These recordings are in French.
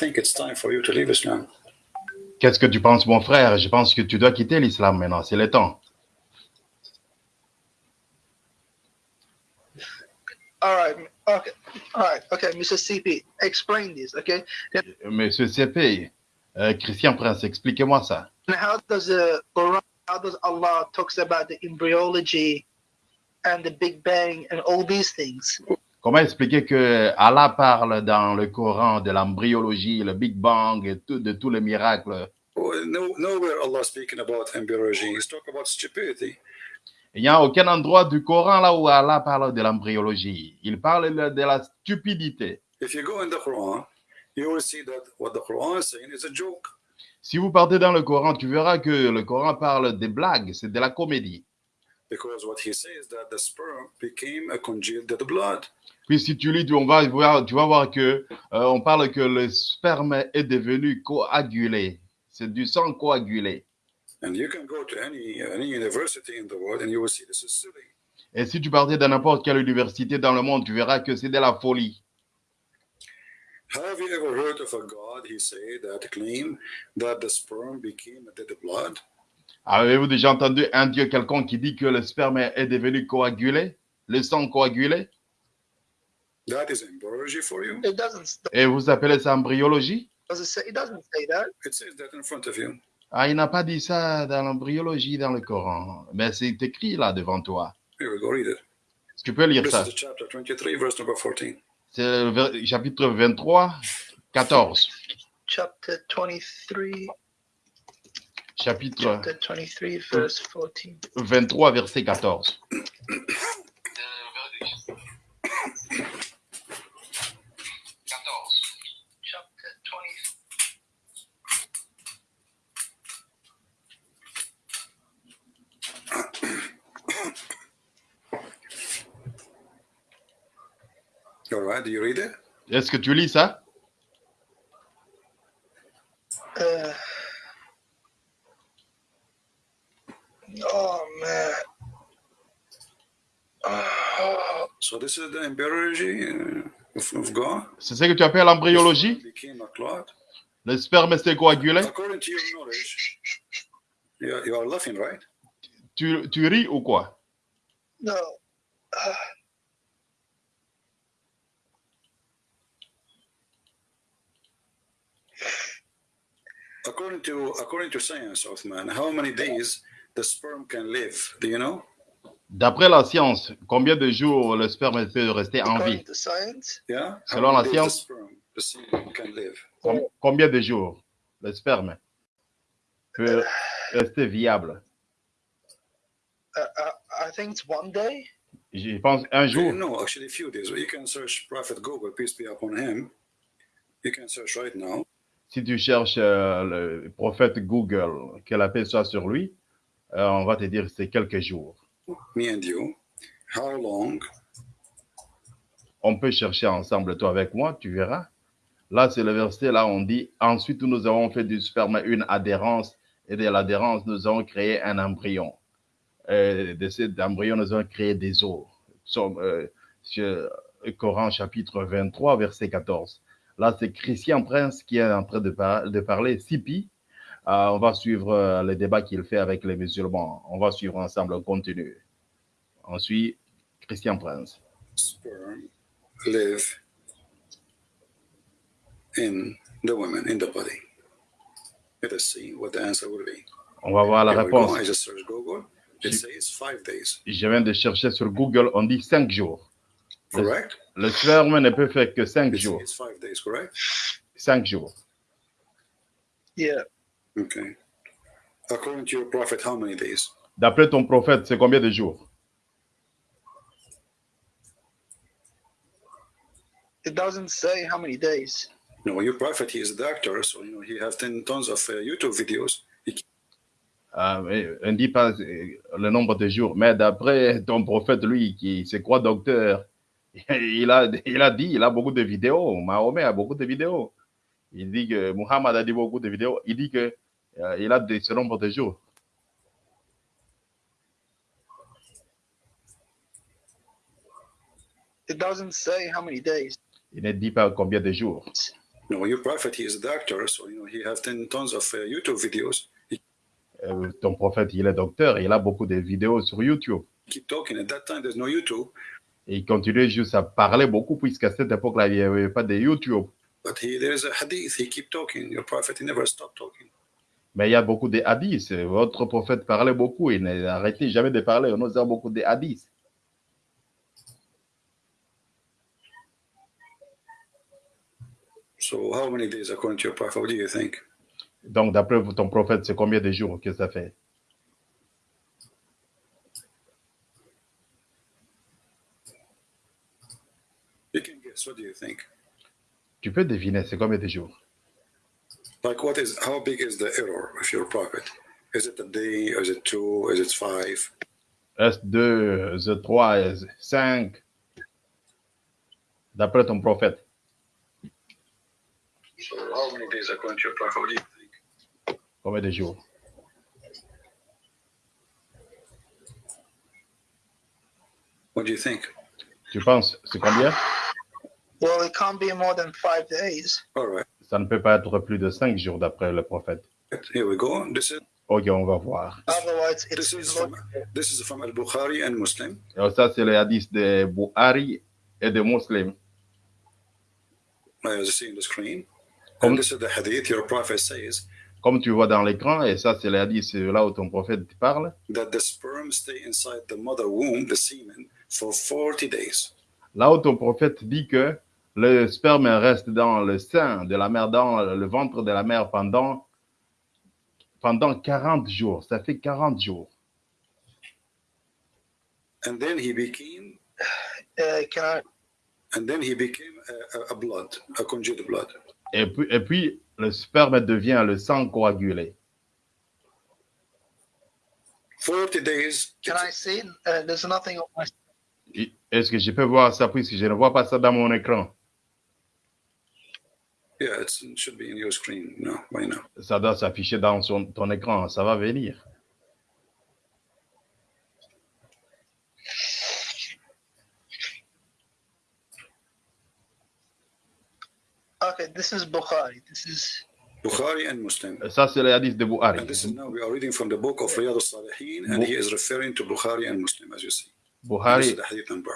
think it's time for you to leave Islam. Qu'est-ce que tu penses, mon frère? Je pense que tu dois quitter l'islam maintenant, c'est le temps. All right. Okay. All right. Okay, Mr. CP, explain this. Okay? Monsieur CP, euh, Christian Prince, expliquez-moi ça. how does the Quran, how does Allah talks about the embryology and the Big Bang and all these things? Comment expliquer que Allah parle dans le Coran de l'embryologie, le Big Bang et tout, de tous les miracles? Well, no, nowhere Allah speaking about embryology. He's talking about stupidity. Il n'y a aucun endroit du Coran là où Allah parle de l'embryologie. Il parle de la stupidité. If you go in the Quran, you will see that what the Quran is saying is a joke. Si vous partez dans le Coran, tu verras que le Coran parle des blagues, c'est de la comédie. Because what he says that the sperm became a congealed blood. Puis si tu lis, tu, on va voir, tu vas voir que euh, on parle que le sperme est devenu coagulé. C'est du sang coagulé. Et si tu partais dans n'importe quelle université dans le monde, tu verras que c'est de la folie. Have you ever heard of a God, he said, that claimed that the sperm became a dead blood? Avez-vous déjà entendu un Dieu quelconque qui dit que le sperme est devenu coagulé, le sang coagulé? That is embryology for you? It doesn't. Et vous appelez ça embryologie? Does it say? It doesn't say that. It says that in front of you. Ah, il n'a pas dit ça dans l'embryologie dans le Coran. Mais c'est écrit là devant toi. Here we go, read it. Tu peux lire This ça? is the chapter 23, verse number 14. C'est le chapitre 23, 14. Chapter twenty-three. Chapitre Chapter twenty-three, verse fourteen. 23, verset 14. Do you read it? Est-ce que tu lis ça? Uh, oh man. Oh, So this is the embryology uh, of, of God? C'est ce que tu appelles l'embryologie? Le sperme s'est coagulé? According to your knowledge, you are, you are laughing, right? tu, tu ris ou quoi? No. Uh, According to according to science, Othman, how many days the sperm can live? Do you know? D'après la science, combien de jours le sperme peut rester en vie? to science, Yeah. Selon la many days the science. sperm the can live? Com- Combien de jours le sperme peut rester viable? Uh, uh, I think it's one day. Je pense un jour. No, actually, a few days. You can search Prophet Google, peace be upon him. You can search right now. Si tu cherches euh, le prophète Google, que la paix soit sur lui, euh, on va te dire que c'est quelques jours. Me and you. How long? On peut chercher ensemble, toi avec moi, tu verras. Là, c'est le verset, là, on dit, ensuite nous avons fait du sperme une adhérence, et de l'adhérence, nous avons créé un embryon. Euh, de cet embryon, nous avons créé des os. Euh, sur Coran chapitre 23, verset 14. Là, c'est Christian Prince qui est en train de, par- de parler, Sipi. Euh, on va suivre euh, le débat qu'il fait avec les musulmans. On va suivre ensemble, on continue. On suit Christian Prince. sperm live in the in the body? Let us see what the answer will be. On va voir la Here we go. réponse. I just Google. It says five days. Je viens de chercher sur Google, on dit cinq jours. Le, Correct? le sperme ne peut faire que cinq It jours. says five days, correct? Cinq jours. Yeah. Okay. According to your prophet, how many days? D'après ton prophète, c'est combien de jours? It doesn't say how many days. No, your prophet, he is a doctor, so you know he has ten tons of uh, YouTube videos. He Euh, On ne dit pas euh, le nombre de jours, mais d'après ton prophète, lui, qui c'est quoi docteur? Il a, il a dit, il a beaucoup de vidéos. Mahomet a beaucoup de vidéos. Il dit que Muhammad a dit beaucoup de vidéos. Il dit que euh, il a de, ce nombre de jours. It doesn't say how many days. Il ne dit pas combien de jours. No, your prophet, he is a doctor, so you know he has 10 tons of uh, YouTube videos. He Euh, ton prophète, il est docteur, il a beaucoup de vidéos sur YouTube. keep talking. At that time, there's no YouTube, Et il continuait juste à parler beaucoup, puisqu'à cette époque-là, il n'y avait pas de YouTube. Mais il y a beaucoup de hadiths. Votre prophète parlait beaucoup, il n'arrêtait jamais de parler. On a beaucoup de hadiths. So how many days according to your prophet? What do you think? Donc, d'après ton prophète, c'est combien de jours que ça fait? Guess. What do you think? Tu peux deviner, c'est combien de jours? Like what is how big is the error of your prophet? Is it a day? Is it two? Is it five? Est-ce 2, est-ce 3, est-ce 5 D'après ton prophète. So how many days according to your prophet? What do you think? Combien de jours? What do you think? Tu penses, c'est combien? Well, it can't be more than five days. All right. Ça ne peut pas être plus de 5 jours d'après le prophète. Here we go. This is Ok, on va voir. Otherwise, this it's is from this is from Al Bukhari and Muslim. Alors ça, c'est le hadith de Buhari et de Muslim. As you see on the screen? Comme- And this is the hadith. Your prophet says Comme tu vois dans l'écran, et ça, c'est le hadith, c'est là où ton prophète parle. that the sperm stay inside the mother womb, the semen, for 40 days. Là où ton prophète dit que le sperme reste dans le sein de la mère, dans le ventre de la mère pendant, pendant 40 jours. Ça fait 40 jours. And then he became uh, can I? and then he became a, a, a blood, a congealed blood. Et puis, et puis, le sperme devient le sang coagulé. 40 days. Can I see? Uh, there's nothing on my. Et- Est-ce que je peux voir ça puisque je ne vois pas ça dans mon écran? Yeah, it's, it should be in your screen. No, why not? Ça doit s'afficher dans son- ton écran. Ça va venir. Okay, this is Bukhari. This is Bukhari and Muslim. Ça, c'est le hadith de Buhari. And this is now we are reading from the book of Riyadh al-Salihin, and he is referring to Bukhari and Muslim, as you see. This is the hadith number.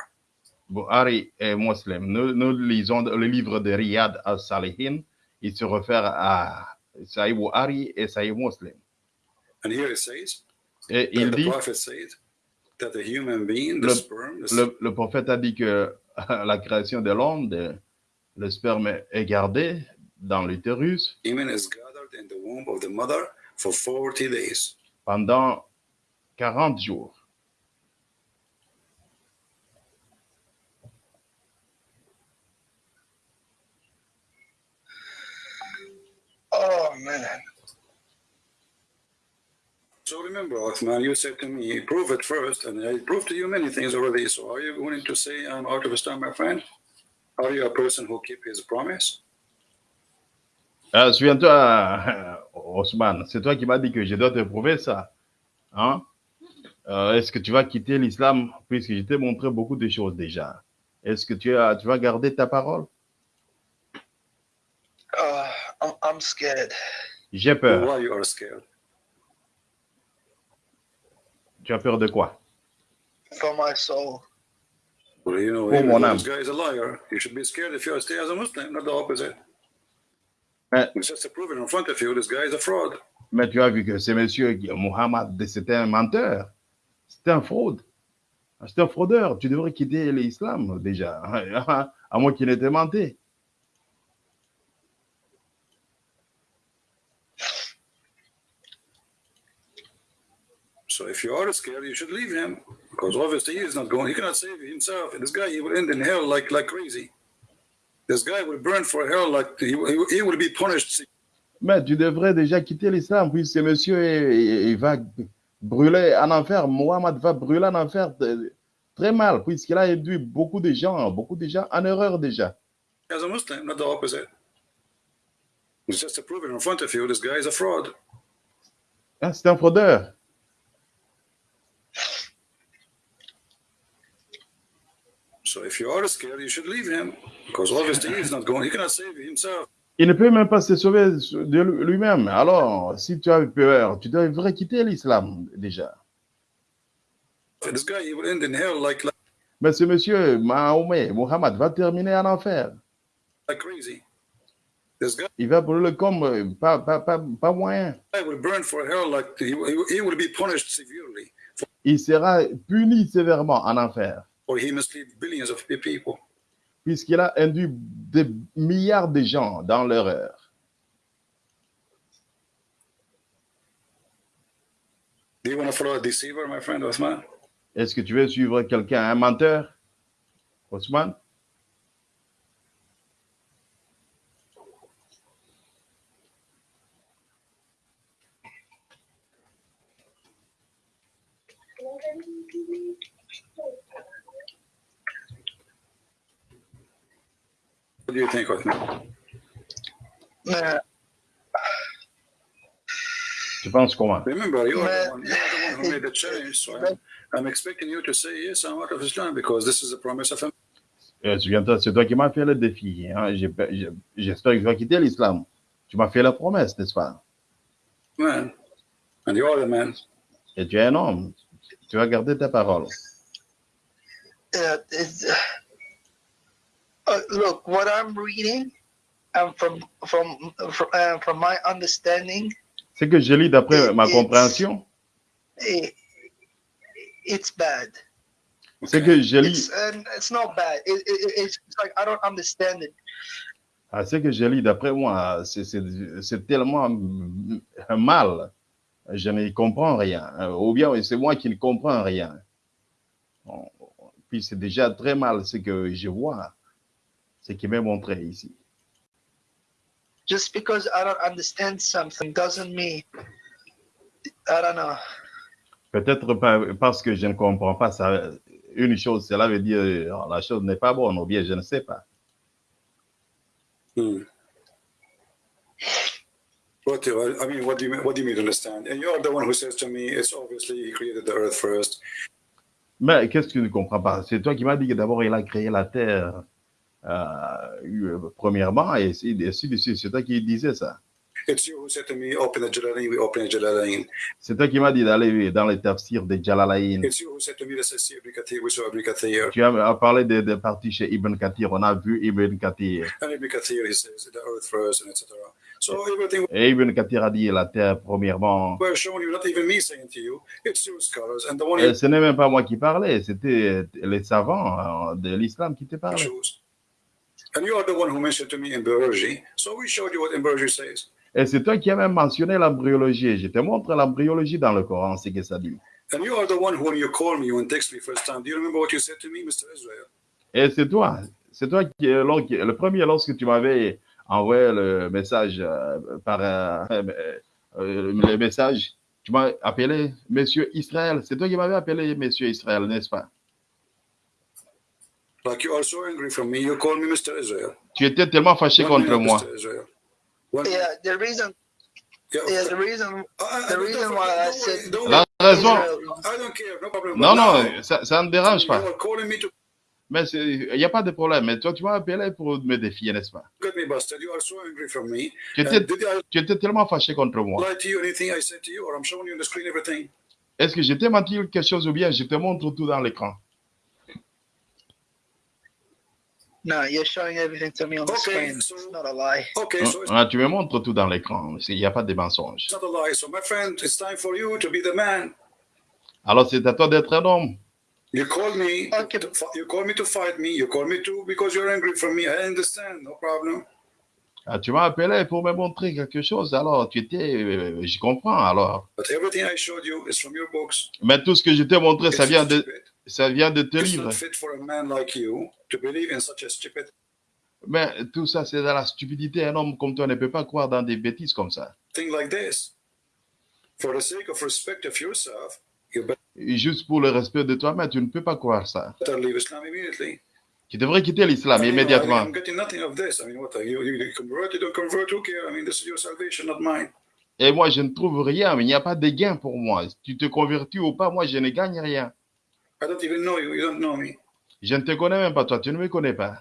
Buhari est musulman. Nous, nous lisons le livre de Riyad al-Salihin. Il se réfère à Saïd Buhari et Saïd Muslim. And here it says Et il the dit, that a human being, the Le- sperm, the le, le prophète a dit que la création de l'homme, le sperme est gardé dans l'utérus semen is gathered in the womb of the mother for 40 days. pendant 40 jours. Man. So remember, Othman, you said to me, prove it first, and I proved to you many things already. So are you willing to say I'm out of Islam, my friend? Are you a person who keep his promise? Euh, Souviens-toi, euh, Osman, c'est toi qui m'as dit que je dois te prouver ça. Hein? Euh, Est-ce que tu vas quitter l'islam? Puisque je t'ai montré beaucoup de choses déjà? Est-ce que tu, as, tu vas garder ta parole? I'm, I'm scared. J'ai peur. Why you are scared? Tu as peur de quoi? For my soul. Well, you know, even mon âme. this guy is a liar. You should be scared if you stay as a Muslim, not the opposite. Mais, It's just to prove it in front of you, this guy is a fraud. mais tu as vu que ce monsieur, Mohammed, c'était un menteur. C'était un fraude. C'était un fraudeur. Tu devrais quitter l'islam déjà. À moins qu'il n'ait été menté. So if you are scared, you should leave him because obviously he is not going. He cannot save himself. This guy, he will end in hell like like crazy. This guy will burn for hell like he, he, he will be punished. Mais tu devrais déjà quitter l'islam, puisque ce monsieur il, va brûler en enfer. Mohammed va brûler en enfer très mal, puisqu'il a induit beaucoup de gens, beaucoup de gens en erreur déjà. As a Muslim, not the opposite. It's just to prove it in front of you, this guy is a fraud. Hein, C'est un fraudeur. So if you are scared, you should leave him because obviously he is not going. He cannot save himself. Il ne peut même pas se sauver de lui-même. Alors, si tu as peur, tu devrais quitter l'islam déjà. Mais ce monsieur, Mahomet, Mohammed, va terminer en enfer. Il va brûler comme pas, pas, pas, pas moyen. will burn for hell like he, he, he will be punished severely Il sera puni sévèrement en enfer, or he mislead billions of pe- people. puisqu'il a induit des milliards de gens dans l'erreur. Do you want to follow a deceiver, my friend Osman? Est-ce que tu veux suivre quelqu'un, un menteur, Osman? What do you think, Osman? Uh, Tu penses comment? Remember, you are, the Man. one, you are the one who made the challenge, so I'm, I'm expecting you to say, yes, I'm out of Islam because this is a promise of him. Euh, Souviens-toi, c'est toi qui m'as fait le défi. hein. J'espère que tu vas quitter l'islam. Tu m'as fait la promesse, n'est-ce pas? Man. And you are the man. Et tu es un homme. Tu vas garder ta parole. uh, uh, look, what I'm reading, and from from from, uh, from my understanding, Ce que je lis d'après ma It's- compréhension, it, it's bad. ce que je lis, It's and it's not bad. It, it, it's like I don't understand it. ah, ce que je lis d'après moi, c'est- c'est c'est tellement mal. Je ne comprends rien. Ou bien c'est moi qui ne comprends rien. Puis c'est déjà très mal ce que je vois, ce qui m'est montré ici. Just because I don't understand something doesn't mean I don't know. Peut-être parce que je ne comprends pas ça. Une chose, cela veut dire euh, la chose n'est pas bonne, ou bien je ne sais pas. Hmm. What do you, I mean, what do you mean, what do you mean to understand? And you're the one who says to me, it's obviously he created the earth first. Mais qu'est-ce que tu ne comprends pas? C'est toi qui m'as dit que d'abord il a créé la terre premièrement, et ainsi et. C'est toi qui disais ça. C'est toi qui m'as dit d'aller dans les tafsirs de Jalalain. Tu as parlé de, de parties chez Ibn Kathir. On a vu Ibn Kathir. Et Ibn Kathir a dit la terre premièrement. Et you ce n'est même pas moi qui parlais, c'était les savants euh, de l'islam qui te parlaient. And you are the one who mentioned to me embryology. So we showed you what embryology says. Et c'est toi qui as même mentionné l'embryologie. Je te montre l'embryologie dans le Coran, c'est que ça dit. And you are the one who, when you call me, when text me first time, do you remember what you said to me, Mr. Israel? Et c'est toi, c'est toi qui, euh, qui- le premier lorsque tu m'avais envoyé le message euh, par euh, euh, euh, le message, tu m'as appelé Monsieur Israël. C'est toi qui m'avais appelé Monsieur Israël, n'est-ce pas? Like you are so angry from me, you call me Mr. Israel. Tu étais tellement fâché contre moi. Mr. Israel. One Yeah, the reason. Yeah, Yeah, the reason. I- I- the don't reason worry, why I don't worry, said- don't La raison, I don't care, no problem. non, non, ça, ça ne dérange pas. are calling me to Mais c'est- il n'y a pas de problème. Mais toi, tu m'as appelé pour me défier, n'est-ce pas? get me busted. You are so angry from me. Tu étais, I tu étais tellement fâché contre moi. lie to you anything I said to you, or I'm showing you on the screen everything? Est-ce que je t'ai menti quelque chose ou bien je te montre tout dans l'écran? No, you're showing everything to me on the Okay, screen. so- It's not a lie. Okay, so it's Ah, tu me montres tout dans l'écran. Il n'y a pas de mensonge. not a lie. So, my friend, it's time for you to be the man. Alors, c'est à toi d'être un homme. You call me. Okay. To, fi- you call me to fight me. You call me to because you're angry from me. I understand. No problem. Ah, tu m'as appelé pour me montrer quelque chose. Alors, tu étais. euh, je comprends. Alors. But everything I showed you is from your books. Mais tout ce que je t'ai montré, ça vient de, stupid. Ça vient de tes It's livres. not fit for a man like you to believe in such a stupid Mais tout ça, c'est dans la stupidité. Un homme comme toi ne peut pas croire dans des bêtises comme ça. Et juste pour le respect de toi-même, tu ne peux pas croire ça. Tu devrais quitter l'islam immédiatement. I'm getting nothing of this. I mean, what? You, you, you convert, you don't convert, who care? I mean, this is your salvation, not mine. Et moi, je ne trouve rien. Mais il n'y a pas de gain pour moi. Tu te convertis ou pas, moi, je ne gagne rien. I don't even know you. You don't know me. Je ne te connais même pas, toi. Tu ne me connais pas.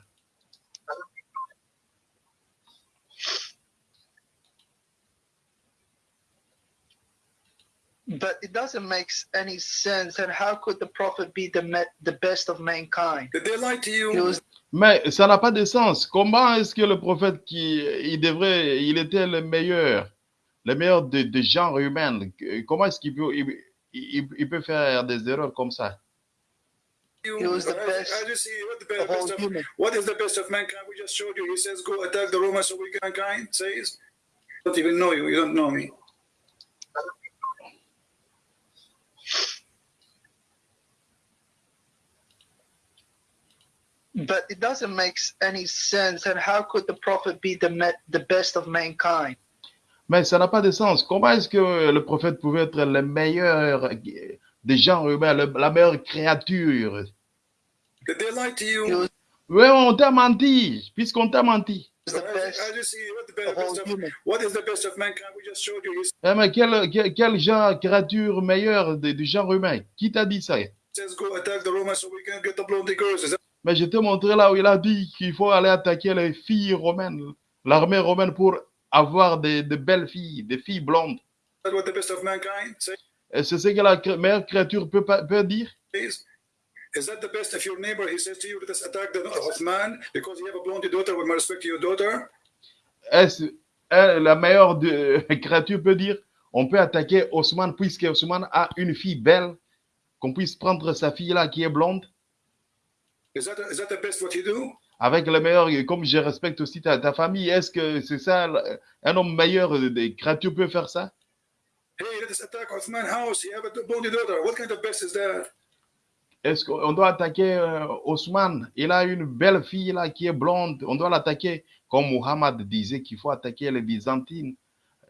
But it doesn't make any sense. And how could the prophet be the, the best of mankind? Did they lie to you? Mais ça n'a pas de sens. Comment est-ce que le prophète qui il devrait, il était le meilleur, le meilleur de, de genre humain. Comment est-ce qu'il peut, il, il peut faire des erreurs comme ça? You, He was the as- best as you see, what, the best, all of, what is the best of mankind? We just showed you. He says, "Go attack the Romans, so we mankind." Says, "Don't even know you. You don't know me." But it doesn't make any sense. And how could the prophet be the the best of mankind? Mais ça n'a pas de sens. Comment est-ce que le prophète pouvait être le meilleur des gens humains, le- la meilleure créature? Did they lie to He you? was Oui, on t'a menti, puisqu'on t'a menti. the As, best as you see, what the of best, all best of, humans. what is the best of mankind? We just showed you. He Eh, mais quel, quel, quel genre, créature meilleure de- du genre humain? Qui t'a dit ça? Mais je t'ai montré là où il a dit qu'il faut aller attaquer les filles romaines, l'armée romaine pour avoir des, de belles filles, des filles blondes. C'est ce que la meilleure créature peut, peut dire? Is that the best of your neighbor? He says to you, "Let us attack the of man because you have a blonde daughter. With my respect to your daughter." Est-ce la meilleure de- créature peut dire on peut attaquer Osman puisque Osman a une fille belle, qu'on puisse prendre sa fille là qui est blonde? Is that is that the best what you do? avec le meilleur, comme je respecte aussi ta, ta famille, est-ce que c'est ça, un homme meilleur des créatures peut faire ça? Hey, let us attack Othman house. You have a blonde daughter. What kind of best is that? Est-ce qu'on doit attaquer euh, Osman Il a une belle fille là qui est blonde. On doit l'attaquer comme Muhammad disait qu'il faut attaquer les Byzantines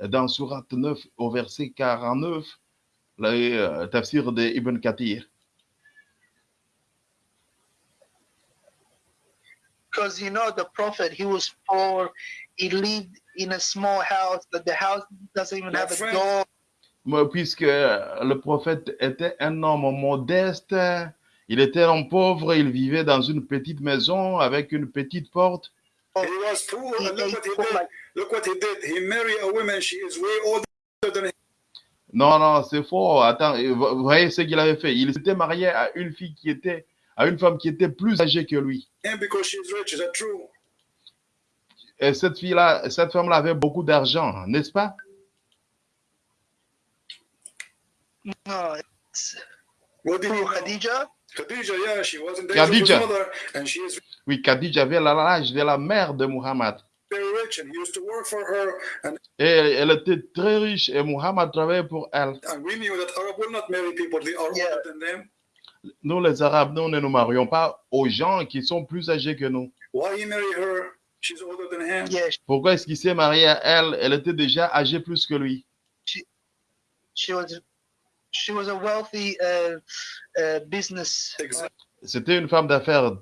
euh, dans Surat 9 au verset 49, le euh, tafsir de Ibn Kathir. Because you know the prophet, he was poor. He lived in a small house. That the house doesn't even My have a friend. door. Puisque le prophète était un homme modeste, il était un homme pauvre, il vivait dans une petite maison avec une petite porte. He was poor, He and look ate what he poor did. like Look what he did. He married a woman. She is way older than him. Non, non, c'est faux. Attends, vous voyez ce qu'il avait fait? Il s'était marié à une fille qui était, à une femme qui était plus âgée que lui. because she's rich. Is that true? Et cette fille-là, cette femme-là avait beaucoup d'argent, n'est-ce pas? No. It's What did know? Khadija. Khadija, yeah, she was in of Khadija. mother, and she is Oui, Khadija avait l'âge de la mère de Muhammad. very rich, and he used to work for her. And, Et elle était très riche et Muhammad travaillait pour elle. and we knew that Arab will not marry people that are Yeah. older than them. Nous, les Arabes, nous ne nous marions pas aux gens qui sont plus âgés que nous. Why he marry her? She's older than him. Yeah, Pourquoi est-ce qu'il s'est marié à elle? Elle était déjà âgée plus que lui. She was. She was a wealthy uh, uh, business. Exactly. C'était une femme d'affaires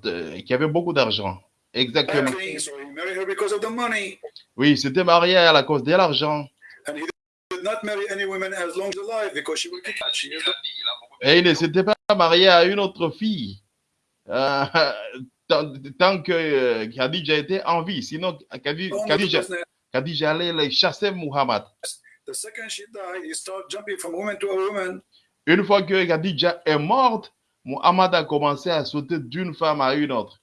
qui avait beaucoup d'argent. Exactement. So he married her because of the money, Oui, il s'était marié à la cause de l'argent. and he did not marry any woman as long as alive because she will get she is the Et il ne s'était pas marié à une autre fille euh, tant, tant que euh, Khadija était en vie. Sinon, the Khadija. Khadija allait chasser Muhammad. The second she died, he started jumping from woman to a woman. Une fois que Khadija est morte, Muhammad a commencé à sauter d'une femme à une autre.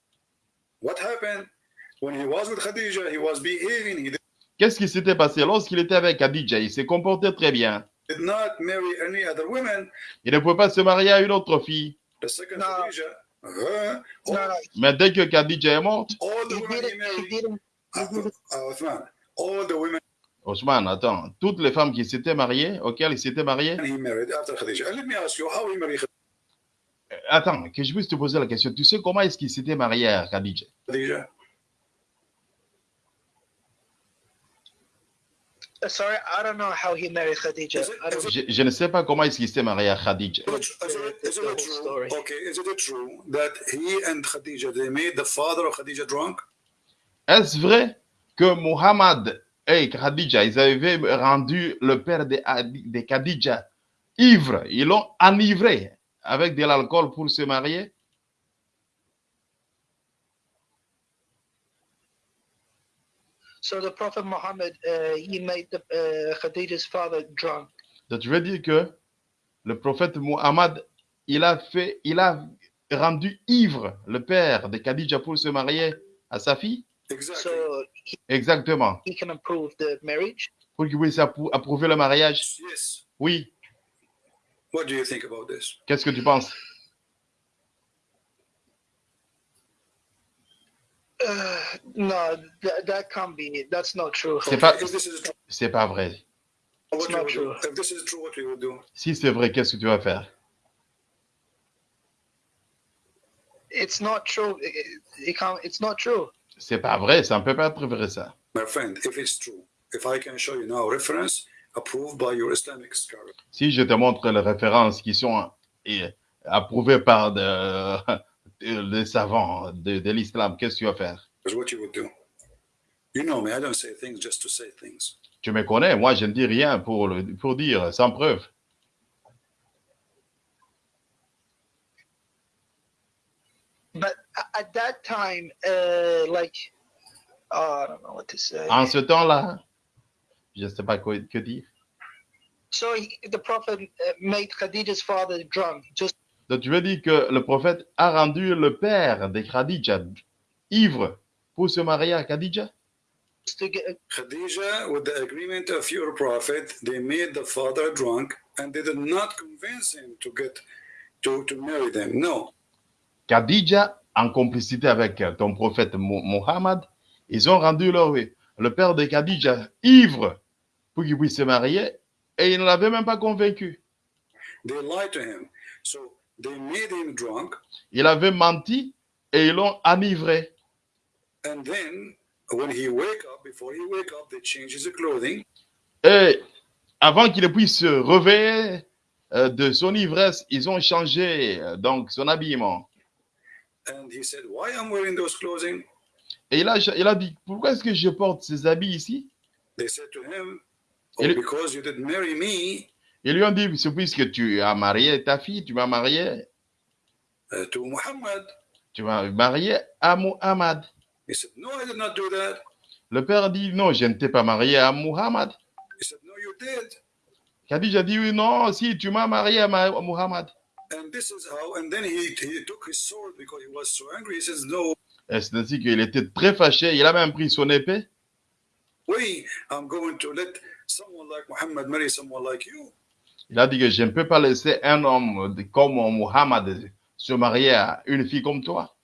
What happened? When he was with Khadija, he was behaving. He Qu'est-ce qui s'était passé lorsqu'il était avec Khadija? Il s'est comporté très bien. did not marry any other women. Il ne pouvait pas se marier à une autre fille. The second No. Khadija, her, No, all, no, Mais dès que Khadija est morte, all the he women he didn't. He married, didn't. He uh, didn't. uh, Uthman, all the women Osman, attends, toutes les femmes qui s'étaient mariées, auxquelles il s'était marié, he married after Khadija. And let me ask you, how he married Euh, attends, que je puisse te poser la question. Tu sais comment est-ce qu'il s'était marié à Khadija? Khadija? Uh, sorry, I don't know how he married Khadija. Is it- I don't is Je, je ne sais pas comment est-ce qu'il s'est marié à Khadija. Is it, is it, is The it whole true? story. Okay, is it true that he and Khadija they made the father of Khadija drunk? Est-ce vrai que Muhammad et Khadija, ils avaient rendu le père de, de Khadija ivre? Ils l'ont enivré avec de l'alcool pour se marier? So the Prophet Muhammad, uh, he made the, uh, Khadija's father drunk. Donc, je veux dire que le prophète Muhammad, il a fait, il a rendu ivre le père de Khadija pour se marier à sa fille. Exactly. so he, Exactement. he can approve the marriage? Pour qu'il puisse appro- approuver le mariage? yes. Oui. What do you think about this? Qu'est-ce que tu penses? Uh, no, that, that can't be. That's not true. C'est pas, If this is true, c'est pas vrai. what not would do? true. If this is true, what we would do? Si c'est vrai, qu'est-ce que tu vas faire? It's not true. It, it can't, it's not true. C'est pas vrai, ça ne peut pas être vrai ça. My friend, if it's true, if I can show you now reference approved by your Islamic scholar, Si je te montre les références qui sont eh, approuvées par des savants de, de l'islam, qu'est-ce que tu vas faire? Is what you would do. You know me, I don't say things just to say things. Tu me connais, moi je ne dis rien pour, pour dire, sans preuve. But at that time, uh, like, oh, I don't know what to say. En ce temps-là, je ne sais pas quoi que dire. so he, the prophet uh, made Khadija's father drunk just Donc tu veux dire que le prophète a rendu le père de Khadija ivre pour se marier à Khadija? Khadija, with the agreement of your prophet, they made the father drunk and they did not convince him to get to, to marry them. No. Khadija, en complicité avec ton prophète Mo- Mohammed, ils ont rendu leur, le père de Khadija ivre pour qu'il puisse se marier et ils ne l'avaient même pas convaincu. They lied to him. So they made him drunk Il avait menti et ils l'ont enivré. and then when he wake up, before he wake up, they change his clothing Et avant qu'il puisse se réveiller euh, de son ivresse, ils ont changé euh, donc son habillement. And he said, Why I'm wearing those clothing? Et il a, il a dit, pourquoi est-ce que je porte ces habits ici? They said to him, Oh, Il- because you didn't marry me Ils lui ont dit, c'est puisque tu as marié ta fille, tu m'as marié, uh, to Muhammad. tu m'as marié à Muhammad. He said, No, I did not do that. Le père dit, non, je ne t'ai pas marié à Muhammad. He said, No, you did. Khadija dit, oui, non, si, tu m'as marié à Ma- à Muhammad. And this is how, and then he, he took his sword because he was so angry. He says, No, Et c'est ainsi qu'il était très fâché? Il a même pris son épée? way I'm going to let someone like Muhammad marry someone like you. Il a dit que je ne peux pas laisser un homme comme Muhammad se marier à une fille comme toi.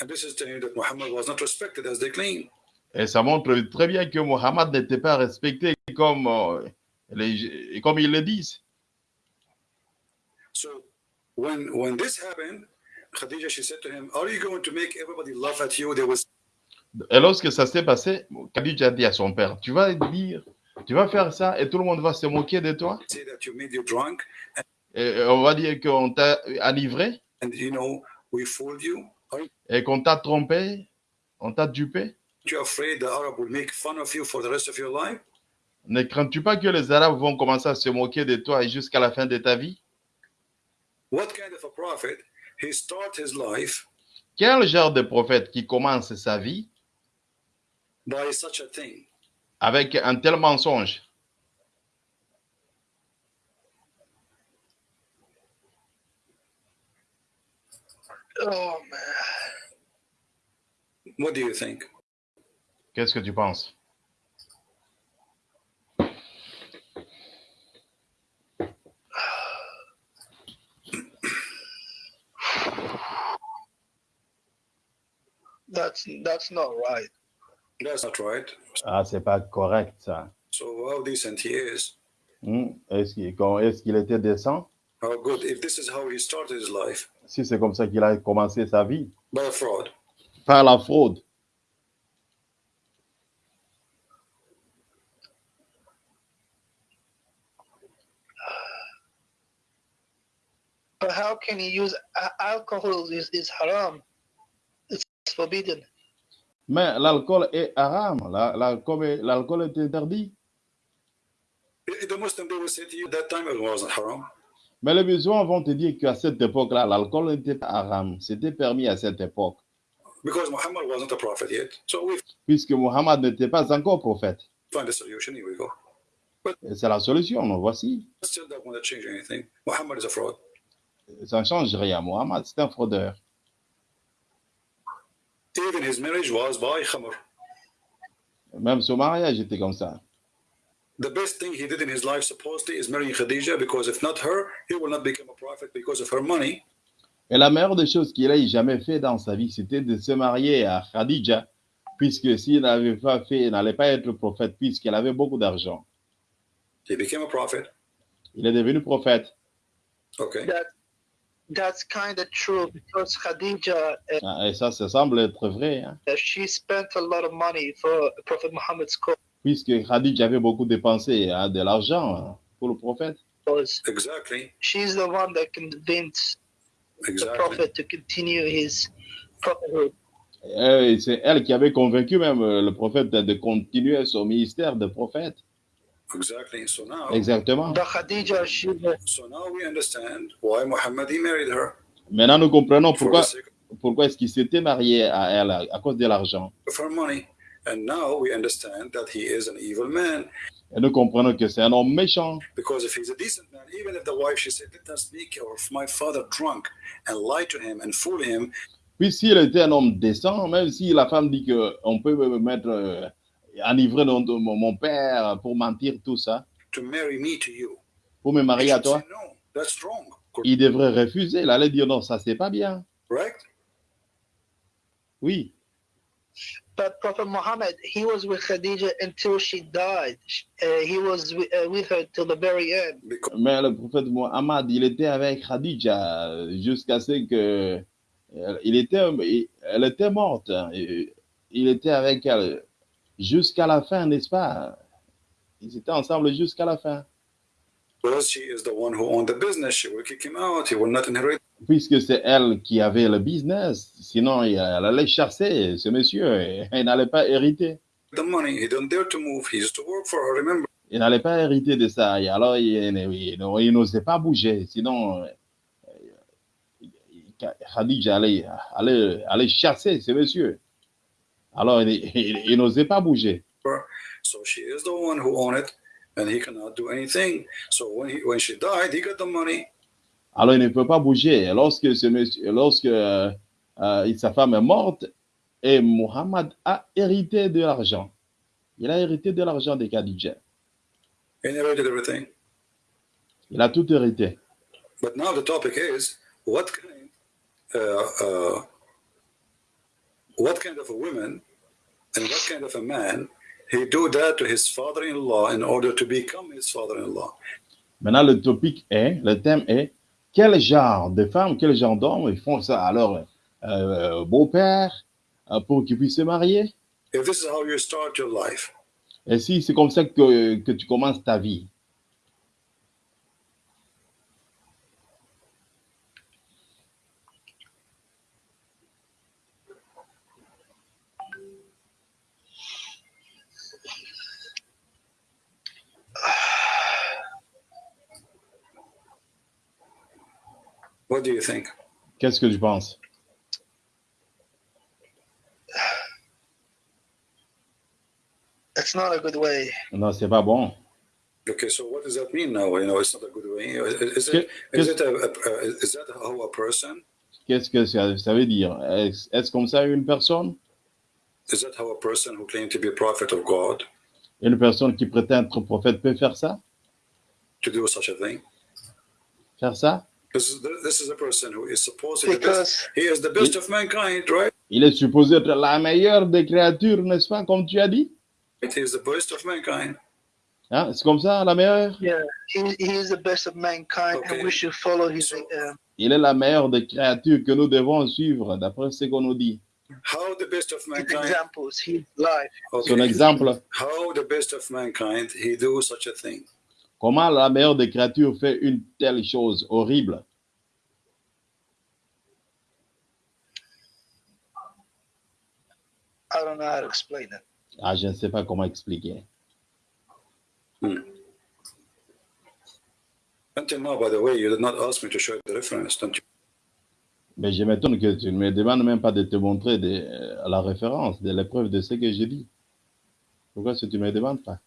And this is telling you that Muhammad was not respected as they claim. Et ça montre très bien que Muhammad n'était pas respecté comme, euh, les, comme ils le disent. When when this happened, Khadija, she said to him, Are you going to make everybody laugh at you? There was Et lorsque ça s'est passé, Khadija dit à son père, tu vas dire, tu vas faire ça et tout le monde va se moquer de toi. say that you made you drunk Et on va dire qu'on t'a enivré and you know we fooled you. Et qu'on t'a trompé, on t'a dupé. you afraid the Arab will make fun of you for the rest of your life? Ne crains-tu pas que les Arabes vont commencer à se moquer de toi jusqu'à la fin de ta vie What kind of a prophet? He start his life Quel genre de prophète qui commence sa vie by such a thing? avec un tel mensonge? Oh man. What do you think? Qu'est-ce que tu penses? That's that's not right. That's not right. Ah, c'est pas correct ça. So how decent he is. Hmm, Est-ce qu'il est-ce qu'il était décent How good. If this is how he started his life Si c'est comme ça qu'il a commencé sa vie, by fraud. par la fraude. But how can he use alcohol? Is is haram? Forbidden. Mais l'alcool est haram. La- L'alcool est, l'alcool est interdit. The Muslim they will say to you that time it wasn't haram. Mais les musulmans vont te dire qu'à cette époque-là, l'alcool n'était pas haram. C'était permis à cette époque. Because Muhammad wasn't a prophet yet. So we Puisque Muhammad n'était pas encore prophète. find a solution. Here we go. C'est la solution, voici. Still not going to change anything. Muhammad is a fraud. Ça ne change rien. Mohammed, c'est un fraudeur. Even his marriage was by khamr. Même son mariage était comme ça. The best thing he did in his life supposedly is marrying Khadija because if not her, he will not become a prophet because of her money. Et la meilleure des choses qu'il ait jamais fait dans sa vie, c'était de se marier à Khadija, puisque s'il n'avait pas fait, il n'allait pas être prophète, puisqu'elle avait beaucoup d'argent. He became a prophet. Il est devenu prophète. Okay. That that's kind of true because Khadija, uh, Ah, Et ça, ça semble être vrai, hein, she spent a lot of money for Prophet Muhammad's cause. puisque Khadija avait beaucoup dépensé hein, de l'argent hein, pour le prophète. Exactly. She's the one that convinced the Exactly. prophet to continue his prophethood. Et c'est elle qui avait convaincu même euh, le prophète de, de continuer son ministère de prophète. Exactly. So now, Exactement. But Khadija, she was so now we understand why Muhammad he married her Maintenant, nous comprenons for pourquoi, pourquoi est-ce qu'il s'était marié à elle à, à cause de l'argent. of her money. And now we understand that he is an evil man Et nous comprenons que c'est un homme méchant. because if he's a decent man, even if the wife she said, "Let us make my father drunk and lie to him and fool him," Puis s'il était un homme décent, même si la femme dit qu'on peut me mettre euh, enivrer mon, mon- mon père pour mentir, tout ça, to marry me to you, pour me marier à toi, say, no, that's wrong. il devrait refuser. Il allait dire non, ça c'est pas bien. Correct? Oui. But Prophet Muhammad, he was with Khadija until she died. Uh, he was wi- uh, with her till the very end. Because Mais le prophète Muhammad, il était avec Khadija jusqu'à ce que euh, il était, il- elle était morte. Il était avec elle jusqu'à la fin, n'est-ce pas? Ils étaient ensemble jusqu'à la fin. Puisque c'est elle qui avait le business, sinon elle allait chasser ce monsieur et il n'allait pas hériter. the money. He don't dare to move. He used to work for her. Remember? Il n'allait pas hériter de ça. Et alors il, n'osait pas bouger, sinon euh, Khadija allait, allait, allait chasser ce monsieur. Alors il, il- il n'osait pas bouger. So she is the one who owned it, and he cannot do anything. So when he when she died, he got the money. Alors il ne peut pas bouger. Lorsque, ce monsieur, lorsque euh, euh, sa femme est morte, et Muhammad a hérité de l'argent. Il a hérité de l'argent de Khadija. Il a tout hérité. But now the topic is what kind, uh, uh, what kind of a woman and what kind of a man he do that to his father-in-law in order to become his father-in-law? Maintenant, le topic est, le thème est, quel genre de femme, quel genre d'homme ils font ça? Alors euh, beau-père euh, pour qu'ils puissent se marier? If this is how you start your life, Et si c'est comme ça que, que tu commences ta vie? What do you think? Qu'est-ce que tu penses? It's not a good way. Non, c'est pas bon. Okay, so what does that mean now? You know, it's not a good way. Is it, is it a, a, a, is that how a person? Qu'est-ce que ça, ça veut dire? Est-ce est-ce comme ça une personne? Is that how a person who claimed to be a prophet of God? Une personne qui prétend être prophète peut faire ça? To do such a thing? Faire ça? This is, this is a person who is supposedly the best. Because He is the best of mankind, right? Il est supposé être la meilleure des créatures, n'est-ce pas, comme tu as dit? He is the best of mankind. Hein, C'est comme ça, la meilleure? Yeah, he, he is the best of mankind, Okay. and we should follow his. So- Il est la meilleure des créatures que nous devons suivre, d'après ce qu'on nous dit. How the best of mankind? examples, his life. Son Okay. exemple, How the best of mankind he do such a thing? Comment la meilleure des créatures fait une telle chose horrible? I don't know how to explain it. Ah, je ne sais pas comment expliquer. Until now, by the way, you did not ask me to show the reference, don't you? Mais je m'étonne que tu ne me demandes même pas de te montrer de, euh, la référence, de l'épreuve de ce que je dis. Pourquoi est-ce que tu ne me demandes pas?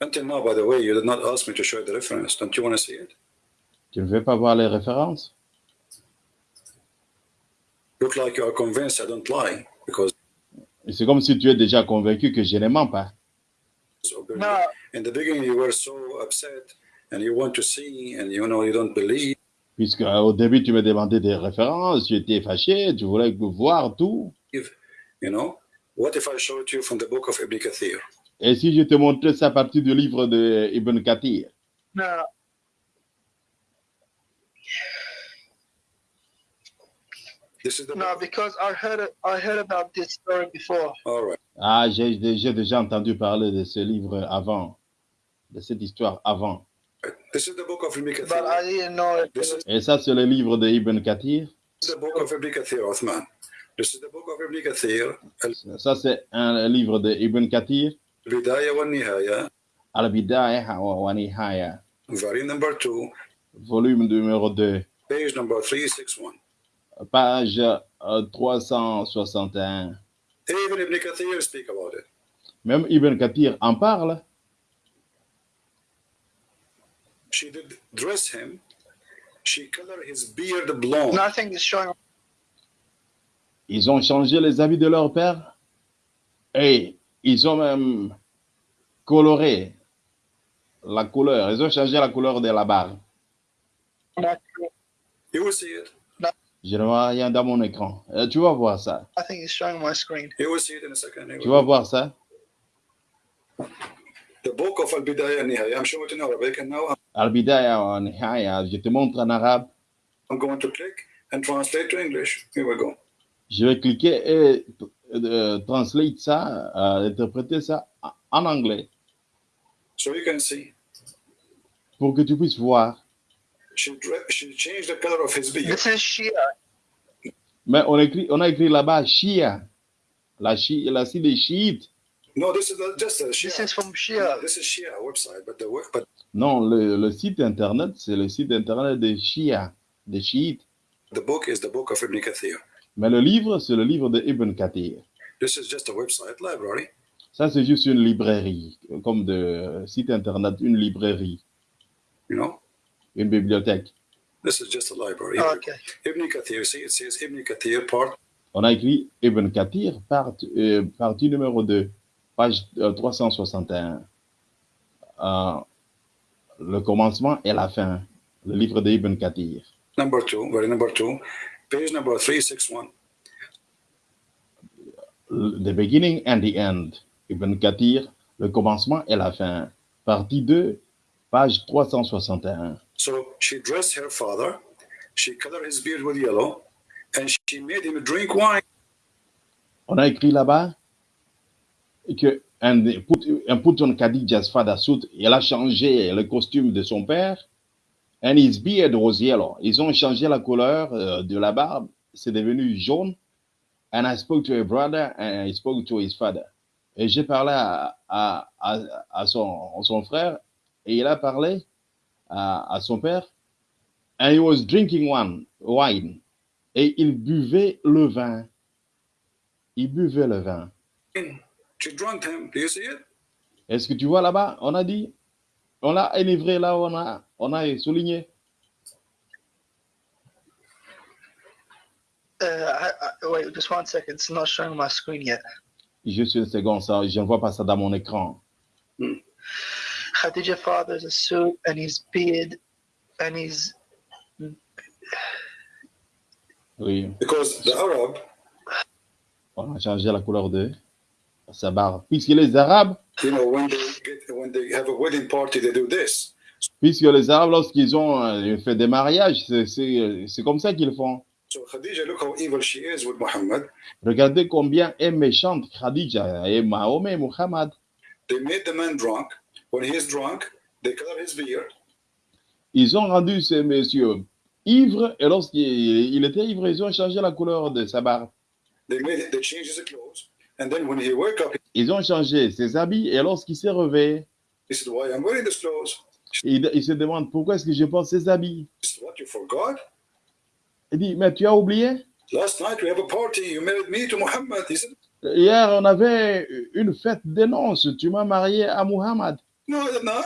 Until now, by the way, you did not ask me to show you the reference. Don't you want to see it? Tu ne veux pas voir les références? Look like you are convinced I don't lie because C'est comme si tu es déjà convaincu que je ne mens pas. No, in the beginning you were so upset and you want to see and you know you don't believe. Puisque euh, au début, tu me demandais des références, tu étais fâché, tu voulais voir tout. You know, what if I showed you from the book of Ibn Kathir? Et si je te montrais ça à partir du livre de Ibn Kathir? No. This is the No, because I heard it, I heard about this story before. all right. Ah, j'ai déjà entendu parler de ce livre avant, de cette histoire avant. This is the book of Ibn But Kathir. I didn't know it. This is Et ça, c'est le livre de Ibn Kathir? the book of Ibn Kathir, Uthman. This is the book of Ibn Kathir, Ça, c'est un livre de Ibn Kathir? Nihaya, Al-Bidaya wa Nihaya, volume number 2, volume numéro 2, page number 361. page euh, 361. Even Ibn Kathir speak about it. Même Ibn Kathir en parle. She did dress him. She colored his beard blonde. Nothing is showing. Ils ont changé les habits de leur père et ils ont même coloré la couleur. Ils ont changé la couleur de la barre. You will see it. Je ne vois rien dans mon écran. Euh, tu vas voir ça. Nothing is showing my screen. You will see it in a second. Tu vas voir ça. The book of Al-Bidaya and Nihaya. I'm showing it in Arabic, and now Al-Bidaya wa Nihaya. Je te montre en arabe. I'm going to click and translate to English. Here we go. Je vais cliquer et euh, translate ça, euh, interpréter ça en anglais So you can see. pour que tu puisses voir. She, changed the color of his beard. This is Shia. Mais on, écrit, on a écrit là-bas Shia. La, site des chiites. No, this is the, just a This Shia. is from No, Shia. this is Shia website, but the wo- but Non, le, le site internet, c'est le site internet des Shia, des chiites. the book is the book of Ibn Kathir. Mais le livre, c'est le livre de Ibn Kathir. This is just a website library. Ça, c'est juste une librairie, comme de site internet, une librairie, You know, une bibliothèque. this is just a library. Okay. Ibn Kathir. See, it says Ibn Kathir part On a écrit Ibn Kathir, part- euh, partie numéro 2, page euh, 361. Euh, le commencement et la fin, le livre de Ibn Kathir. number two, very number two, page number three six one. The beginning and the end. Ibn Kathir, le commencement et la fin. Partie 2, page 361. So she dressed her father. She colored his beard with yellow, and she made him drink wine. On a écrit là-bas que and put, and put on Khadijah's father suit, elle a changé le costume de son père, and his beard was yellow. Ils ont changé la couleur euh, de la barbe, c'est devenu jaune. And I spoke to her brother and I spoke to his father. Et j'ai parlé à, à, à, à son, son frère et il a parlé à, à son père. And he was drinking one, wine. Et il buvait le vin. Il buvait le vin. Est-ce que tu vois là-bas? On a dit, on l'a enivré là, on a, on a souligné. Uh, I, I, wait, just one second. It's not showing my screen yet. Juste une seconde, ça, je ne vois pas ça dans mon écran. Khadija father's a suit and his beard and his Oui, Because the Arab, on a changé la couleur de sa barbe. Puisque les Arabes, you know, when they get when they have a wedding party, they do this. puisque les Arabes, lorsqu'ils ont euh, fait des mariages, c'est- comme ça qu'ils font. So Khadija, look how evil she is with Muhammad. Regardez combien est méchante Khadija et Mahomet, Muhammad. They made the man drunk. When he is drunk, they color his beard. Ils ont rendu ces messieurs ivres et lorsqu'il il était ivre, ils ont changé la couleur de sa barbe. They made they changed his clothes, and then when he woke up, Ils ont changé ses habits et lorsqu'il s'est réveillé, he said, "Why I'm wearing these clothes?" il, il se demande pourquoi est-ce que je porte ces habits? He said, "What you forgot? Il dit, mais tu as oublié? Last night we have a party. You married me to Muhammad." He said, Hier, on avait une fête des noces. Tu m'as marié à Muhammad. No, not.